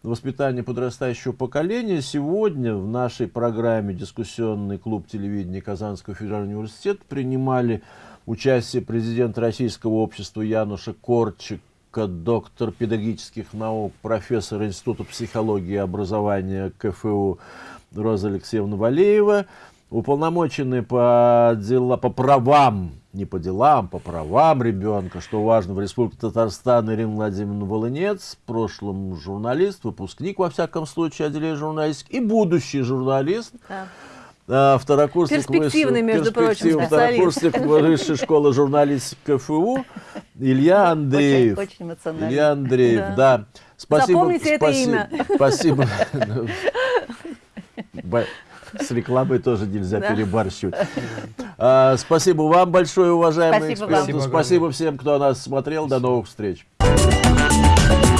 воспитание подрастающего поколения. Сегодня в нашей программе «Дискуссионный клуб телевидения Казанского федерального университета» принимали участие президент Российского общества Януша Корчика, доктор педагогических наук, профессор Института психологии и образования КФУ Роза Алексеевна Валеева, уполномоченный по, дела, по правам, не по делам, по правам ребенка, что важно, в Республике Татарстан Ирина Владимировна Волынец, в прошлом журналист, выпускник, во всяком случае, отделения журналистики, и будущий журналист. Да. А, второкурсник Перспективный, высшей- между прочим, перспективный специалист. второкурсник высшей школы журналистики КФУ Илья Андреев. Очень, очень эмоционально. Илья Андреев, да. Спасибо. Запомните это спаси- имя. Спасибо. [laughs] С рекламой тоже нельзя перебарщивать. А, спасибо вам большое, уважаемые эксперты. Спасибо всем, кто нас смотрел. До новых встреч. Thank you.